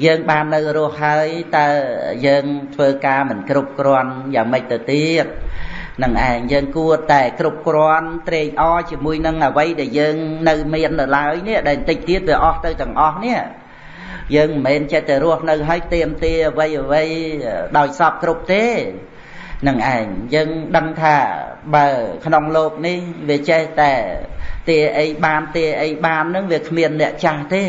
Speaker 1: យើងបាននៅរស់ហើយតើយើងធ្វើការមិនគ្រប់គ្រាន់យ៉ាងម៉េចទៅទៀតនឹងឯងយើងគួរតែគ្រប់គ្រាន់ត្រេកអរជាមួយនឹងអ្វីដែលយើងនៅមាននៅឡើយនេះដែលបន្តិចទៀតវាអស់ទៅទាំងអស់នេះយើងមិនមែនចេះតែរស់នៅហើយទៀមទាអ្វីអ្វីដោយសពគ្រប់ទេ នឹងឯងយើងដឹងថាបើ ក្នុងលោកនេះវាចេះតែទាអីបានទាអីបាននឹងវាគ្មានអ្នកចាស់ទេ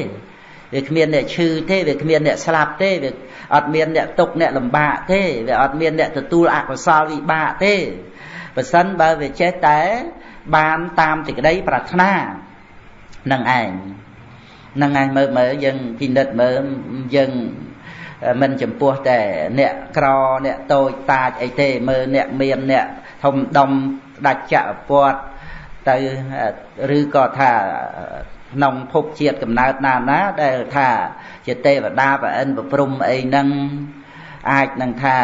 Speaker 1: វាគ្មានអ្នកឈឺទេវាគ្មានអ្នកស្លាប់ទេវាអត់មានអ្នកទុកអ្នកលំបាកទេវាអត់មានអ្នកទទួលអកុសលវិបាកទេបើសិនបើវាចេះតែបានតាមសេចក្តីប្រាថ្នានឹងឯងនឹងឯងមើលមើលយើងពិនិត្យមើលយើង មិនចំពោះតែអ្នកក្រអ្នកតូចតាចអីទេមើលអ្នកមានអ្នកធំដុំដាច់ចក្រពតទៅឬក៏ថាក្នុងភពជាតិកំណើតណាណាដែលថាជាទេវតាប្រអិនប្រព្រំអីហ្នឹងអាចនឹងថា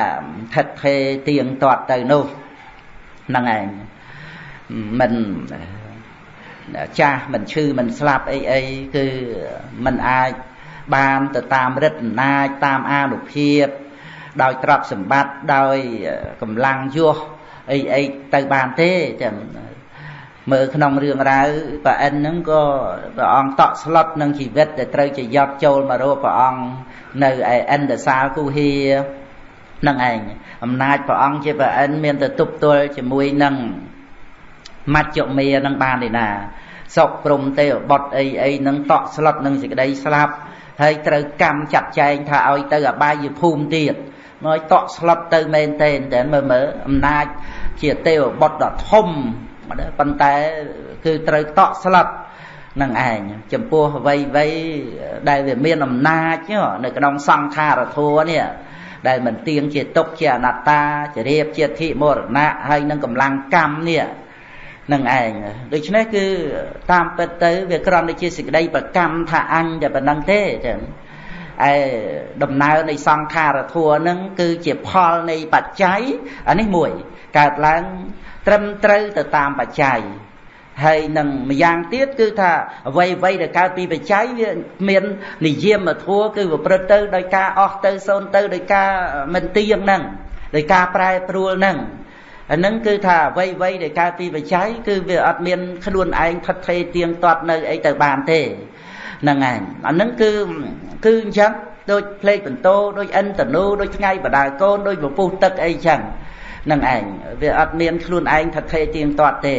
Speaker 1: ថិតថេទៀងទាត់ទៅនោះហ្នឹងឯងមិនចាស់មិនឈឺមិនស្លាប់អីអីគឺมันអាច បានទៅតាមរិទ្ធអំណាចតាមអានុភាព ដោយទ្រព្យសម្បត្តិដោយកម្លាំងយោះអីអីទៅបានទេចាំមើលក្នុងរឿងរ៉ាវប្រអិនហ្នឹងក៏ព្រះអង្គតក់ស្លុតនឹងជីវិតដែលត្រូវជាយកចូលមករកព្រះអង្គនៅឯអិនដសាលគុហានឹងឯងអំណាចព្រះអង្គជាប្រអិនមានទៅទប់ទល់ជាមួយនឹងមច្ចមេនឹងបានទេណាសុកព្រំទេវបុតអីអីនឹងតក់ស្លុតនឹងសេចក្តីស្លាប់ ហើយត្រូវកម្មចាត់ចែងថាឲ្យទៅអបាយភូមិទៀតមកតក់ស្លុតទៅមែនទេតែមើលមើលអំណាចជាទេវបុត្រដ៏ធំប៉ុន្តែគឺត្រូវតក់ស្លុតនឹងឯងចំពោះអ្វីអ្វីដែលវាមានអំណាចនៅក្នុងសង្ខារធัวនេះដែលមិនទៀងជាទុកជាអនត្តាជារៀបជាធិមរណៈហើយនឹងកម្លាំងកម្មនេះ នឹងឯងដូច្នេះគឺតាមពិតទៅវាគ្រាន់តែជាសេចក្តីប្រកម្មថាអញតែប៉ុណ្្នឹងទេចឹងឯដំណើរនៃសង្ខារធัวនឹងគឺជាផលនៃបច្ច័យអានេះមួយកើតឡើងត្រឹមត្រូវទៅតាមបច្ច័យហើយនឹងម្យ៉ាងទៀតគឺថាអ្វីអ្វីដែលកើតពីបច្ច័យវាមាននិយមធัวគឺប្រព្រឹត្តទៅដោយការអស់ទៅសូន្យទៅដោយការមិនទៀងហ្នឹងដោយការប្រែប្រួលហ្នឹង អានឹងគឺថាអ្វីអ្វីដែលកើតពីបច្ច័យគឺវាអត់មានខ្លួនឯងផិតភ័យទៀងទាត់នៅអីទៅបានទេហ្នឹងឯងអានឹងគឺគឺអញ្ចឹងដូចផ្លេកបន្ទោដូចអិនតនូដូចថ្ងៃបដាកូនដូចពពុះទឹកអីចឹងនឹងឯងវាអត់មានខ្លួនឯងថិតថេរទៀងទាត់ទេ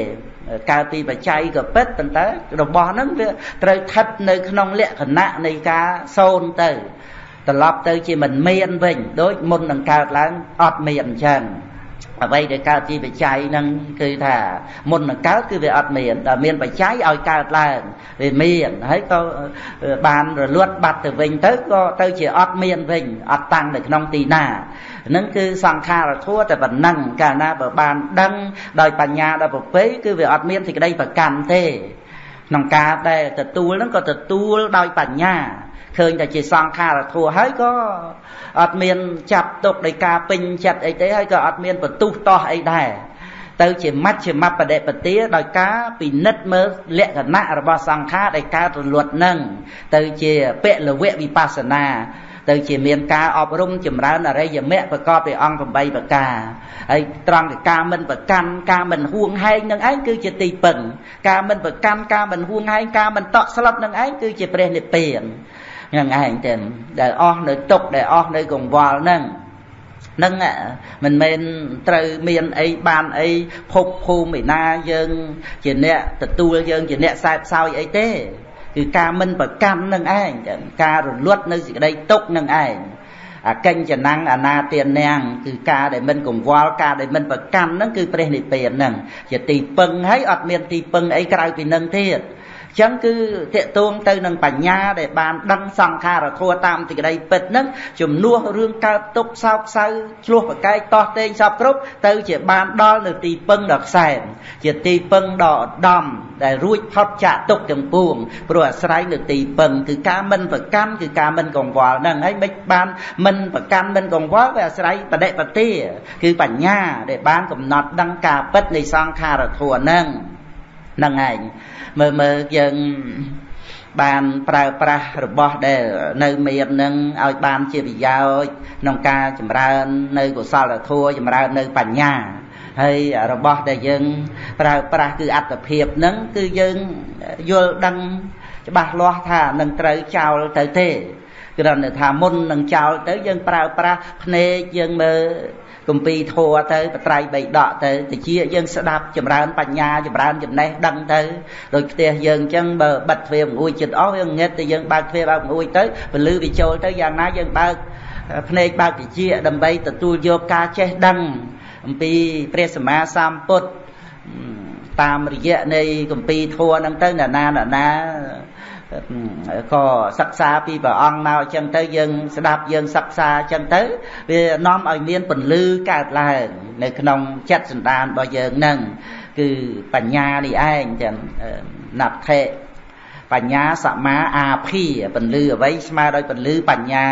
Speaker 1: កើតពីបច្ច័យក៏ពិតប៉ុន្តែរបស់ហ្នឹងវាត្រូវថិតនៅក្នុងលក្ខណៈនៃការសូន្យទៅត្រឡប់ទៅជាមិនមានវិញដូចមុននឹងកើតឡើងអត់មានអញ្ចឹង អ្វីដែលកើតជាបច្ច័យហ្នឹងគឺថាមុននឹងកើតគឺវាអត់មានតែមានបច្ច័យឲ្យកើតឡើងវាមានហើយក៏បានរលត់បាត់ទៅវិញទៅក៏ទៅជាអត់មានវិញអត់តាំងនៅក្នុងទីណាហ្នឹងគឺសង្ខារធัวតែប៉ុណ្ណឹងកាលណាបើបានដឹងដោយបញ្ញាដល់ប្រពៃគឺវាអត់មានសេចក្តីប្រកាន់ទេក្នុងការដែលទទួលហ្នឹងក៏ទទួលដោយបញ្ញា ឃើញតែជាសង្ខារធัวហើយក៏អត់មានចាប់ទុកដោយការពេញចិត្តអីទេហើយក៏អត់មានបន្ទុះតោះអីដែរទៅជាមជ្ឈមបដិបទាដោយការពិនិត្យមើលលក្ខណៈរបស់សង្ខារដែលកើតរលត់នឹងទៅជាពលវៈវិបស្សនាទៅជាមានការអប់រំចម្រើនអរិយមគ្គប្រកបដោយអង្គ8ប្រការហើយត្រង់តែការមិនប្រកាន់ការមិនហួងហែងនឹងឯងគឺជាទីពឹងការមិនប្រកាន់ការមិនហួងហែងការមិនតក់ស្លុតនឹងឯងគឺជាព្រះនិព្វានហ្នឹងឯងទេដែលអស់នៅទុកដែលអស់នៅកង្វល់ហ្នឹងនឹងមិនមែនត្រូវមានអីបានអីភពភូមិឯណាយើងជាអ្នកទទួលយើងជាអ្នកសែបសោយអីទេគឺការមិនប្រកាន់នឹងឯងការរលត់នៅសេចក្តីទុកនឹងឯងអកិញ្ចណੰអនាទានាងគឺការដែលមិនកង្វល់ការដែលមិនប្រកាន់ហ្នឹងគឺព្រះនិព្វានហ្នឹងជាទីពឹងហើយអត់មានទីពឹងអីក្រៅពីនឹងទៀត ចឹងគឺតេតួងទៅនឹងបញ្ញាដែលបានដឹងសង្ខារធัวតាមទីក្តីពិតហ្នឹងជំនួសរឿងកើតទុកសោកសៅឆ្លោះប្រកែកតោះតេងសពគ្រប់ទៅជាបានដល់នៅទីពឹងដ៏ខ្សែមជាទីពឹងដ៏ឧត្តមដែលរួចផុតចាកទុកទាំងពួងព្រោះអាស្រ័យនៅទីពឹងគឺការមិនប្រកាន់គឺការមិនកង្វល់ហ្នឹងហើយមិនបានមិនប្រកាន់មិនកង្វល់វាអាស្រ័យបដិបទាគឺបញ្ញាដែលបានកំណត់ដឹងការពិតនៃសង្ខារធัวហ្នឹងហ្នឹងឯងមើលមើលយើងបានប្រើប្រាស់របស់ដែលនៅមាននឹងឲ្យបានជាប្រយោជន៍ក្នុងការចម្រើន នៅកុសលធម៌ចម្រើននៅបញ្ញាហើយរបស់ដែលយើងប្រើប្រាស់គឺអត្តភាពនឹងគឺយើងយល់ដឹងច្បាស់លាស់ថានឹងត្រូវចោលទៅទេគ្រាន់តែថាមុននឹងចោលទៅយើងប្រើប្រាស់ភ្នែកយើងមើល គម្ពីរធัวទៅបត្រៃបីដកទៅតិចយើងស្ដាប់ចម្រើនបញ្ញាចម្រើនចំណេះដឹងទៅដូចផ្ទះយើងអញ្ចឹងបើបិទទ្វារបង្អួចចិត្តអស់វាងឹតទៅយើងបើកទ្វារបើកបង្អួចទៅពលឺវាចូលទៅយ៉ាងណាយើងបើកភ្នែកបើកតិចដើម្បីទទួលយកការចេះដឹងអំពីព្រះសម្មាសម្ពុទ្ធតាមរយៈនៃគម្ពីរធัวហ្នឹងទៅណាណាណា ក៏សិក្សាពីព្រះអង្គមកអញ្ចឹងទៅយើងស្ដាប់យើងសិក្សាអញ្ចឹងទៅវានាំឲ្យមានពន្លឺកើតឡើងនៅក្នុងចិត្តសន្តានរបស់យើងនឹងគឺបញ្ញានេះឯងចឹងណដ្ឋិបញ្ញាសមាអាភីពន្លឺអ្វីស្មើដោយពន្លឺបញ្ញា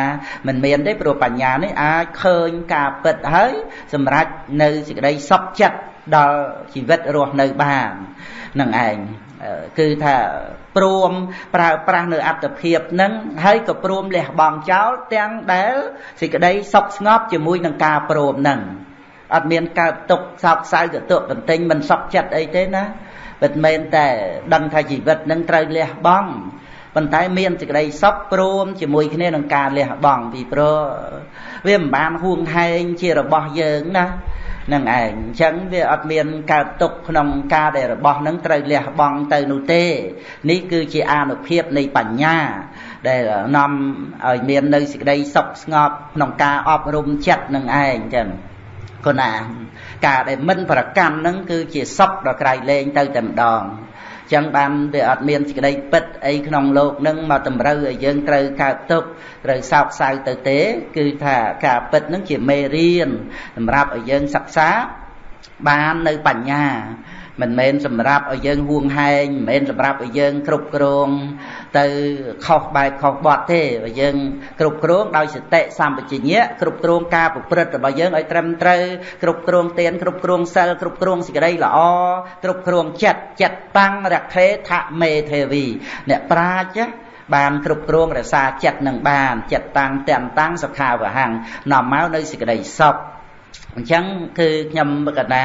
Speaker 1: មិនមានទេព្រោះបញ្ញានេះអាចឃើញការពិតហើយសម្រាប់នៅសេចក្តីសុខចិត្តដល់ជីវិតរស់នៅបាននឹងឯង គឺថាព្រមប្រើប្រាស់នៅអត្តភាពនឹងហើយក៏ព្រមលះបង់ចោលទាំងដែលសេចក្តីសុខស្ងប់ជាមួយនឹងការព្រមនឹងអត់មានកើតទុកសោកសៅកតុកបន្ទិញមិនសុខចិត្តអីទេណាមិនមែនតែដឹងថាជីវិតនឹងត្រូវលះបង់ប៉ុន្តែមានសេចក្តីសុខព្រមជាមួយគ្នានឹងការលះបង់ពីព្រោះ វាមិនបានហួងហែងជារបស់យើងណានឹងឯងអញ្ចឹងវាអត់មានកើតទុកក្នុងការដែលរបស់នឹងត្រូវលះបង់ទៅនោះទេ នេះគឺជាអានុភាពនៃបញ្ញា ដែលនាំឲ្យមាននៅសេចក្តីសុខស្ងប់ក្នុងការអប់រំចិត្តនឹងឯងចឹងគណាការដែលមិនប្រកាន់នឹងគឺជាសុខដ៏ក្រៃលែងទៅតែម្ដង ចឹងបានវាអត់មានសេចក្តីពិតអីក្នុងលោកនឹងមកតម្រូវឲ្យយើងត្រូវកើតទុកត្រូវសោកសៅទៅទេ គឺថាការពិតនឹងជាមេរៀនសម្រាប់ឲ្យយើងសិក្សាបាននៅបញ្ញា មិនមែនសម្រាប់ឲ្យយើងហួងហែងមិនមែនសម្រាប់ឲ្យយើងគ្រប់គ្រង ទៅខុសបែបខុសបត់ទេបើយើងគ្រប់គ្រងដោយសតិសម្បជញ្ញៈគ្រប់គ្រងការប្រព្រឹត្តរបស់យើងឲ្យត្រឹមត្រូវគ្រប់គ្រងទានគ្រប់គ្រងសិលគ្រប់គ្រងសេចក្តីល្អគ្រប់គ្រងចិត្តចិត្តតាំងរខេថមេទេវីអ្នកប្រាជ្ញបានគ្រប់គ្រងរក្សាចិត្តនឹងបានចិត្តតាំងទាំងតាំងសុខាវហੰនាំមកនៅសេចក្តីសុខ អញ្ចឹងគឺខ្ញុំកណា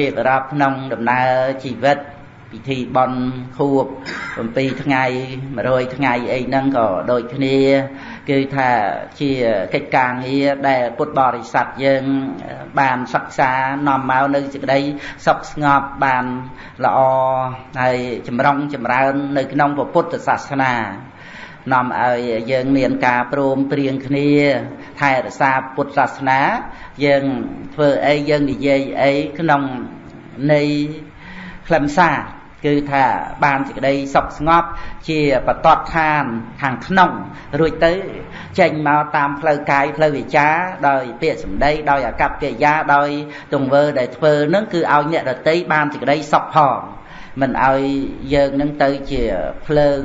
Speaker 1: រៀបរាប់ក្នុងដំណើរជីវិតពិធីបន់ខួប7ថ្ងៃ100ថ្ងៃអីហ្នឹងក៏ដូចគ្នាគឺថាជាកិច្ចការងារដែលពុទ្ធបរិស័ទយើងបានសិក្សានាំមកនៅសេចក្តីសុខស្ងប់បានល្អហើយចម្រុងចម្រើននៅក្នុងពុទ្ធសាសនា នាំឲ្យយើងមានការព្រមព្រៀងគ្នាថែរក្សាពុទ្ធសាសនា យើងធ្វើអីយើងនិយាយអីក្នុងនៃខ្លឹមសារគឺថាបានសេចក្តីសុខស្ងប់ជាបតតឋានខាងក្នុង រួចទៅចេញមកតាមផ្លូវកាយផ្លូវវិចាដោយពាក្យសម្ដីដោយអកប្បកិរិយាដោយទង្វើដែលធ្វើនឹងគឺឲ្យអ្នករតីបានសេចក្តីសុខផង មិនឲ្យយើងនឹងទៅជាភ្លើង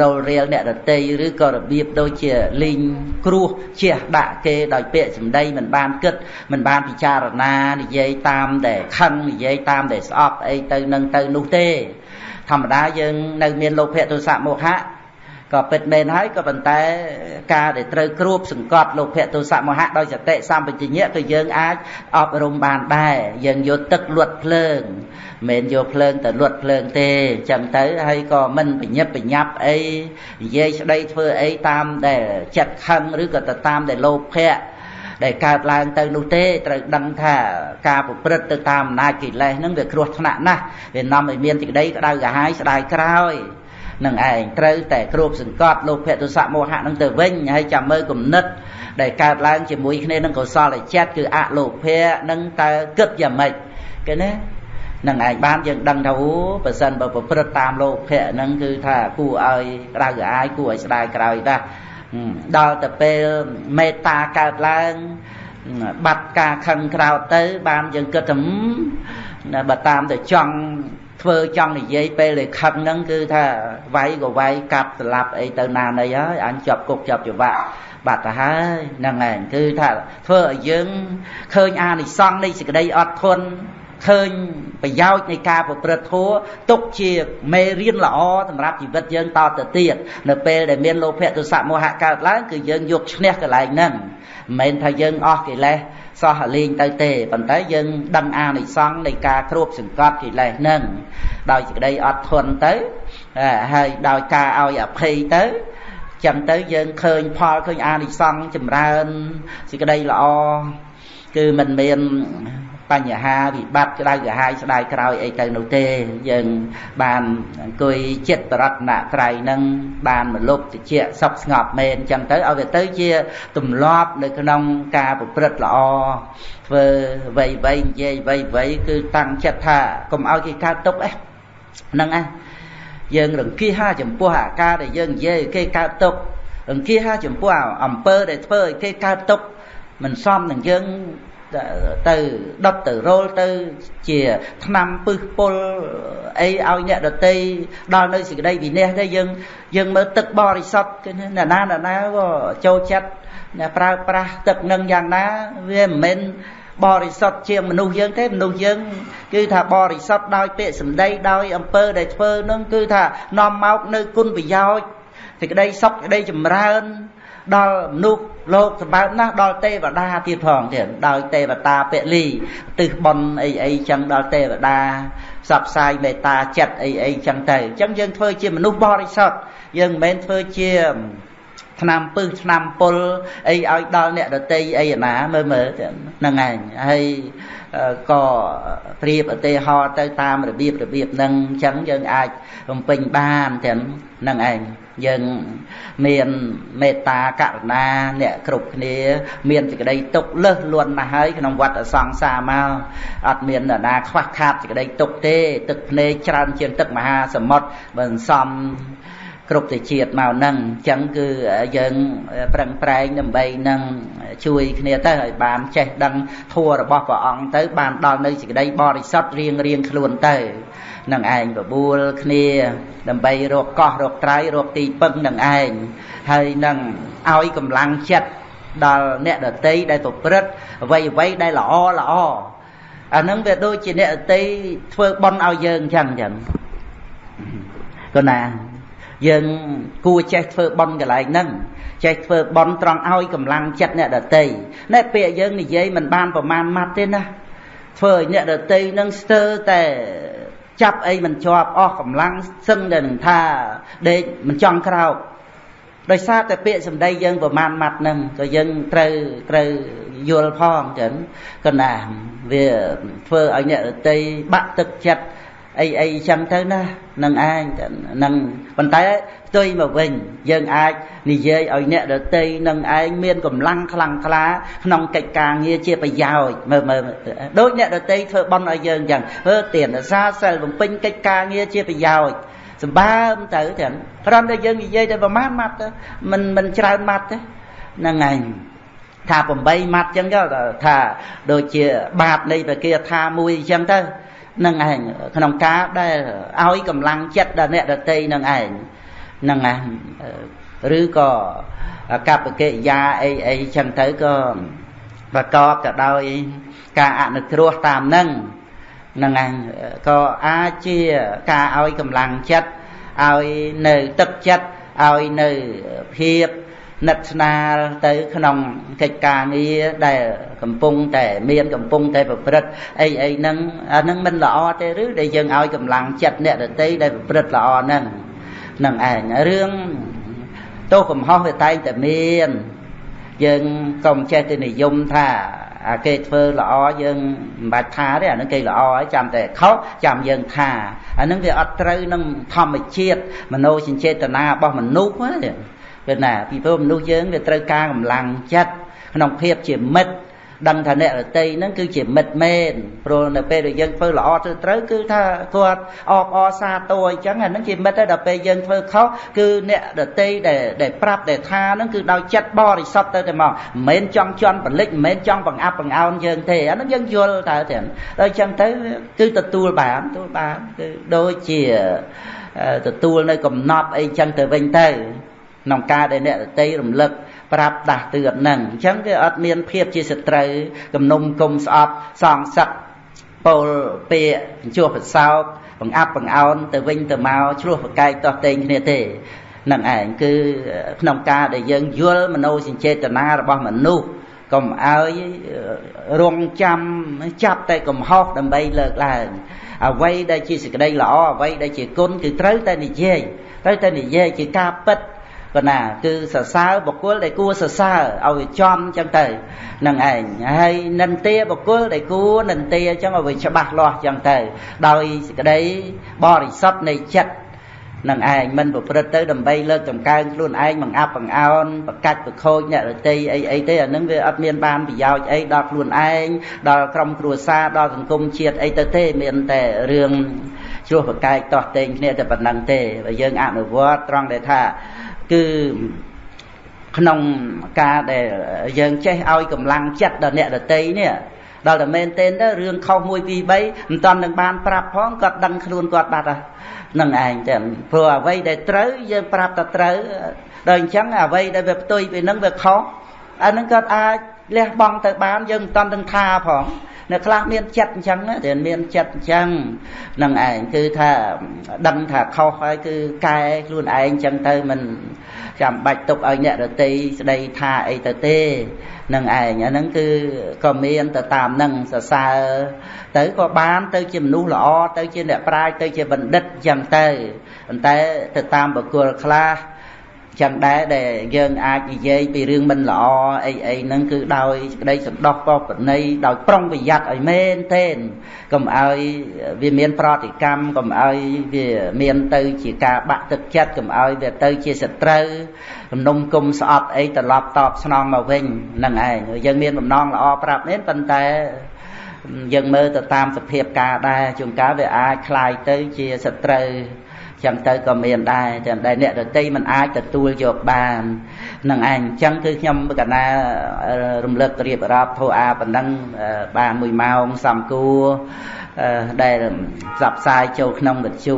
Speaker 1: រលរៀលអ្នករតីឬក៏របៀបដូចជាលីងគ្រោះជះដាក់គេដោយពាក្យសម្ដីមិនបានគិតមិនបានពិចារណានិយាយតាមតែខឹងនិយាយតាមតែស្អប់អីទៅនឹងទៅនោះទេ ធម្មតាយើងនៅមានលោភៈទោសៈមោហៈ ក៏ពិតមែនហើយក៏ប៉ុន្តែការដែលត្រូវគ្របសង្កត់លោភៈទោសៈមោហៈដោយសតិសម្បជញ្ញៈគឺយើងអាចអប់រំបានដែរយើងយកទឹកលួតភ្លើងមិនយកភ្លើងទៅលួតភ្លើងទេចឹងទៅហើយក៏មិនបញ្ញាប់បញ្ញាប់អីនិយាយស្ដីធ្វើអីតាមដែលចិត្តខឹងឬក៏ទៅតាមដែលលោភៈដែលកើតឡើងទៅនោះទេត្រូវដឹងថាការប្រព្រឹត្តទៅតាមអំណាចកិលេសហ្នឹងវាគ្រោះថ្នាក់ណាស់វានាំឲ្យមានសេចក្តីក្តៅក្រហាយស្ដាយក្រោយ នឹងឯងត្រូវតែគ្របសង្កត់លោភៈទុសៈមោហៈនឹងទៅវិញហើយចាំមើលគំនិត ដែលកើតឡើងជាមួយគ្នានឹងកុសលចិត្តគឺអលោភៈនឹងតើគិតយ៉ាងម៉េចគេណានឹងឯងបានយើងដឹងថាអូបើសិនបើប្រព្រឹត្តតាមលោភៈហ្នឹងគឺថាគួរឲ្យក្តៅក្រហាយគួរឲ្យស្ដាយក្រោយដែរដល់ទៅពេលមេត្តាកើតឡើងបាត់ការខឹងក្រោតទៅបានយើងគិតថាបើតាមទៅចង់ ធ្វើចង់និយាយពេលដែលខឹងហ្នឹងគឺថាវាយក៏វាយកាប់ស្លាប់អីទៅណាណីហើយអញជាប់គុកជាប់ច្បាប់បាត់ទៅហើយហ្នឹងឯងគឺថាធ្វើឲ្យយើងឃើញអានិសង្សនៃសេចក្តីអត់ធន់ឃើញប្រយោជន៍នៃការប្រព្រឹត្តធម៌ទុកជាមេរៀនល្អសម្រាប់ជីវិតយើងតទៅទៀតនៅពេលដែលមានលោភៈទុសៈមោហៈកើតឡើងគឺយើងយកឈ្នះកន្លែងហ្នឹងមិនមែនថាយើងអស់កិលេស សោះលេងទៅទេប៉ុន្តែយើងដឹងអានិសង្សនៃការគ្របសង្កត់កិលេសហ្នឹងដោយសេចក្តីអត់ធន់ទៅហើយដោយការឲ្យអភ័យទៅចឹងទៅយើងឃើញផលឃើញអានិសង្សចម្រើនសេចក្តីល្អគឺមិនមាន បញ្ហាវិបត្តិក្តៅក្រហាយស្ដាយក្រោយអីទៅនោះទេយើងបានអង្គុយចិត្តរតនត្រ័យនឹងបានមលុបតិចសុខស្ងប់មែនអញ្ចឹងទៅឲ្យវាទៅជាទម្លាប់នៅក្នុងការប្រព្រឹត្តល្អធ្វើវៃវៃនិយាយវៃវៃគឺតាំងចិត្តថាកុំឲ្យគេកើតទុកអេហ្នឹងឯងយើងរង្គៀសចំពោះអាការដែលយើងនិយាយគេកើតទុករង្គៀសចំពោះអំពើដែលធ្វើឲ្យគេកើតទុកមិនសមនឹងយើង ទៅដុតទៅរោលទៅជាឆ្នាំពឹសពុលអីឲ្យអ្នកដតីដល់នៅសេចក្តីវិន័យទេយើងយើងមើលទឹកបរិសុទ្ធគឺណាណាណាក៏ចូលចិត្តប្រើប្រាស់ទឹកនឹងយ៉ាងណាវាមិនមែនបរិសុទ្ធជាមនុស្សយើងទេមនុស្សយើងគឺថាបរិសុទ្ធដោយពាក្យសម្ដីដោយអំពើដែលធ្វើនឹងគឺថានាំមកនៅគុណប្រយោជន៍សេចក្តីសុខសេចក្តីចម្រើន ដល់មនុស្សលោកសម្បើមណាស់ដល់ទេវតាទៀតផងទៀតដោយទេវតាពលីទិសបនអីអីចឹងដល់ទេវតាផ្សព្វផ្សាយមេត្តាចិត្តអីអីចឹងទៅអញ្ចឹងយើងធ្វើជាមនុស្សបរិសុទ្ធយើងមិនមែនធ្វើជាឆ្នាំពឹសឆ្នាំពុលអីឲ្យដល់អ្នកដតីអីណាមើលមើលហ្នឹងឯងហើយក៏ប្រៀបឧទាហរណ៍ទៅតាមរបៀបរបៀបហ្នឹងអញ្ចឹងយើងអាចបំពេញបានទាំងហ្នឹងឯង យើងមានមេត្តាករុណាអ្នកគ្រប់គ្នា មានសេចក្តីទុកលើសលួនណាស់ហើយក្នុងវត្តសង្សារមកអត់មាននរណាខ្វះខាតសេចក្តីទុកទេ ទឹកភ្នែកច្រើនជាងទឹកមហាសមុទ្របើសំគ្រប់ទៅជាតិមកហ្នឹងអញ្ចឹងគឺយើងប្រឹងប្រែងដើម្បីនឹងជួយគ្នាទៅឲ្យបានចេះដឹងធัวរបស់ព្រះអង្គទៅបានដល់នៅសេចក្តីបរិសុទ្ធរៀងរៀងខ្លួនទៅ នឹងឯងបបួលគ្នា ដើម្បីរកកោះរកត្រៃរកទីពឹងនឹងឯងហើយនឹងឲ្យកម្លាំងចិត្តដល់អ្នកដតីដែលប្រព្រឹត្តអ្វីអ្វីដែលល្អល្អអានឹងវាដូចជាអ្នកដតីធ្វើបន់ឲ្យយើងអញ្ចឹងអញ្ចឹងគណាយើងគួរចេះធ្វើបន់កន្លែងហ្នឹងចេះធ្វើបន់ត្រង់ឲ្យកម្លាំងចិត្តអ្នកដតីណែពាក្យយើងនិយាយមិនបានប្រមាណម៉ាត់ទេណាធ្វើឲ្យអ្នកដតីនឹងស្ទើរតែ ចាប់អីមិនជាប់អស់កម្លាំងសឹងតែនឹងថាដេកមិនចង់ក្រោកដោយសារតែពាក្យសម្ដីយើងប្រមាណម៉ាត់ហ្នឹងក៏យើងត្រូវត្រូវយល់ផងចឹងកណាវាធ្វើឲ្យអ្នករតីបាក់ទឹកចិត្ត អីអីចឹងទៅណានឹងឯងនឹងប៉ុន្តែផ្ទុយមកវិញយើងអាចនិយាយឲ្យអ្នកដតីនឹងឯងមានកម្លាំងខ្លាំងក្លាក្នុងកិច្ចការងារជាប្រយោជន៍មើលមើលដូចអ្នកដតីធ្វើបន់ឲ្យយើងចឹងធ្វើទានសាសិលបំពេញកិច្ចការងារជាប្រយោជន៍សម្បើមទៅចឹងគ្រាន់តែយើងនិយាយតែប្រមាណម៉ាត់ទៅមិនមិនច្រើនម៉ាត់ទេហ្នឹងឯងថា8ម៉ាត់ចឹងទៅថាដូចជាបាតនៃពគាថាមួយចឹងទៅ នឹងឯងក្នុងការដែលឲ្យកម្លាំងចិត្តដល់អ្នកដតីនឹងឯងនឹងឯងឬក៏កប្បកិរិយាអីអីចឹងទៅក៏ប្រកបទៅដោយការអនុគ្រោះតាមនឹងនឹងឯងក៏អាចជាការឲ្យកម្លាំងចិត្តឲ្យនៅទឹកចិត្តឲ្យនៅភាព និតស្នាលទៅក្នុងកិច្ចការងារដែលកំពុងតែមានកំពុងតែប្រព្រឹត្តអីអីហ្នឹងអាហ្នឹងមិនល្អទេឬដែលយើងឲ្យកម្លាំងចិត្តអ្នកដតីដែលប្រព្រឹត្តល្អហ្នឹងនឹងឯងរឿងទោសកំហុសវាតែងតែមានយើងកុំចេះទៅនិយមថាអាគេធ្វើល្អយើងមិនបាច់ថាទេអានឹងគេល្អហើយចាំតែខុសចាំយើងថាអានឹងវាអត់ត្រូវនឹងធម្មជាតិមโนសញ្ចេតនារបស់មនុស្សទេ ពេលណាពីព្រោះមនុស្សយើងវាត្រូវការកម្លាំងចិត្តក្នុងភាពជាមិត្តដឹងថាអ្នករតីហ្នឹងគឺជាមិត្តមែនព្រោះនៅពេលដែលយើងធ្វើល្អធ្វើត្រូវគឺថាគាត់អបអរសាទរអញ្ចឹងអាហ្នឹងជាមិត្តហើយដល់ពេលយើងធ្វើខុសគឺអ្នករតីដែលដែលប្រាប់ដែលថាហ្នឹងគឺដោយចិត្តបរិសុទ្ធទៅតែមកមិនមែនចង់ជន់បលិចមិនមែនចង់បង្អាប់បង្អោនយើងទេអាហ្នឹងយើងយល់តើទាំងដល់អញ្ចឹងទៅគឺទទួលបានទទួលបានគឺដូចជាទទួលនៅកំណប់អីចឹងទៅវិញទៅ ក្នុងការដែលអ្នករតីរំលឹកប្រាប់ដាស់តឿនហ្នឹងអញ្ចឹងវាអត់មានភាពជាសត្រូវគំនុំគុំស្អប់សងសឹកពោលពាកជួសប្រសោកបង្អាប់បង្អោនទៅវិញទៅមកឆ្លោះប្រកែកតោះតេងគ្នាទេនឹងឯងគឺក្នុងការដែលយើងយល់មโนសញ្ចេតនារបស់មនុស្សកុំឲ្យរងចាំចាប់តែកំហុសដើម្បីលើកឡើងអ្វីដែលជាសេចក្តីល្អអ្វីដែលជាគុណគឺត្រូវតែនិយាយត្រូវតែនិយាយជាការពិត ប៉ុណ្ណាគឺសរសើរបុគ្គលដែលគួរសរសើរឲ្យវាចំចឹងទៅនឹងឯងហើយនិន្ទាបុគ្គលដែលគួរនិន្ទាចឹងឲ្យវាច្បាស់លាស់ចឹងទៅ ដោយសេចក្តីបរិសុទ្ធនៃចិត្តនឹងឯងមិនប្រព្រឹត្តទៅដើម្បីលើកតម្កើងខ្លួនឯងបង្អាប់បង្អោនប្រកាច់ប្រខូចអ្នករតីអីអីទេអានឹងវាអត់មានបានប្រយោជន៍អីដល់ខ្លួនឯងដល់ក្រុមគ្រួសារដល់សង្គមជាតិអីទៅទេមានតែរឿង ជ្រោះប្រកែកតោះតេងគ្នាតែប៉ុណ្្នឹងទេបើយើងអនុវត្តត្រង់ដែលថាគឺក្នុងការដែលយើងចេះឲ្យកម្លាំងចិត្តដល់អ្នកដតីនេះដល់តែមែនទែនទៅរឿងខុស1 2 3មិនតាន់នឹងបានប្រាប់ផងគាត់ដឹងខ្លួនគាត់បាត់ហើយនឹងឯងចឹងព្រោះអ្វីដែលត្រូវយើងប្រាប់តែត្រូវដល់អញ្ចឹងអ្វីដែលវាផ្ទុយពីនឹងវាខុសអានឹងគាត់អាចលះបង់ទៅបានយើងមិនតាន់នឹងថាផង នៅខ្លះមានចិត្តអញ្ចឹងតែមានចិត្តអញ្ចឹងនឹងឯងគឺថាដឹងថាខុសហើយគឺកែខ្លួនឯងអញ្ចឹងទៅមិនចាំបាច់ទុកឲ្យអ្នករតីស្ដីថាអីទៅទេនឹងឯងអាហ្នឹងគឺក៏មានទៅតាមនឹងសរសើរទៅក៏បានទៅជាមនុស្សល្អទៅជាអ្នកប្រាជ្ញទៅជាបណ្ឌិតអញ្ចឹងទៅប៉ុន្តែទៅតាមបុគ្គលខ្លះ ចឹងដែរដែលយើងអាចនិយាយពីរឿងមិនល្អអីអីហ្នឹងគឺដោយក្តីសន្តោសក៏ប្រណីដោយប្រុងប្រយ័ត្នឲ្យមែនទេកុំឲ្យវាមានប្រតិកម្មកុំឲ្យវាមានទៅជាការបាក់ទឹកចិត្តកុំឲ្យវាទៅជាសត្រូវគំនុំគុំស្អប់អីត្រឡប់តបស្នងមកវិញហ្នឹងឯងយើងមានបំណងល្អប្រាប់នេះប៉ុន្តែយើងមើលទៅតាមសភាពការដែរជួនកាលវាអាចคลายទៅជាសត្រូវ ចឹងទៅក៏មានដែរតែដែលអ្នកដតីមិនអាចទទួលយកបាននឹងឯងចឹងគឺខ្ញុំកណារំលឹករៀបរាប់ធោអាប៉ុណ្ណឹងបាន1ម៉ោងសំគួរដែលផ្សព្វផ្សាយចូលក្នុងវិទ្យុ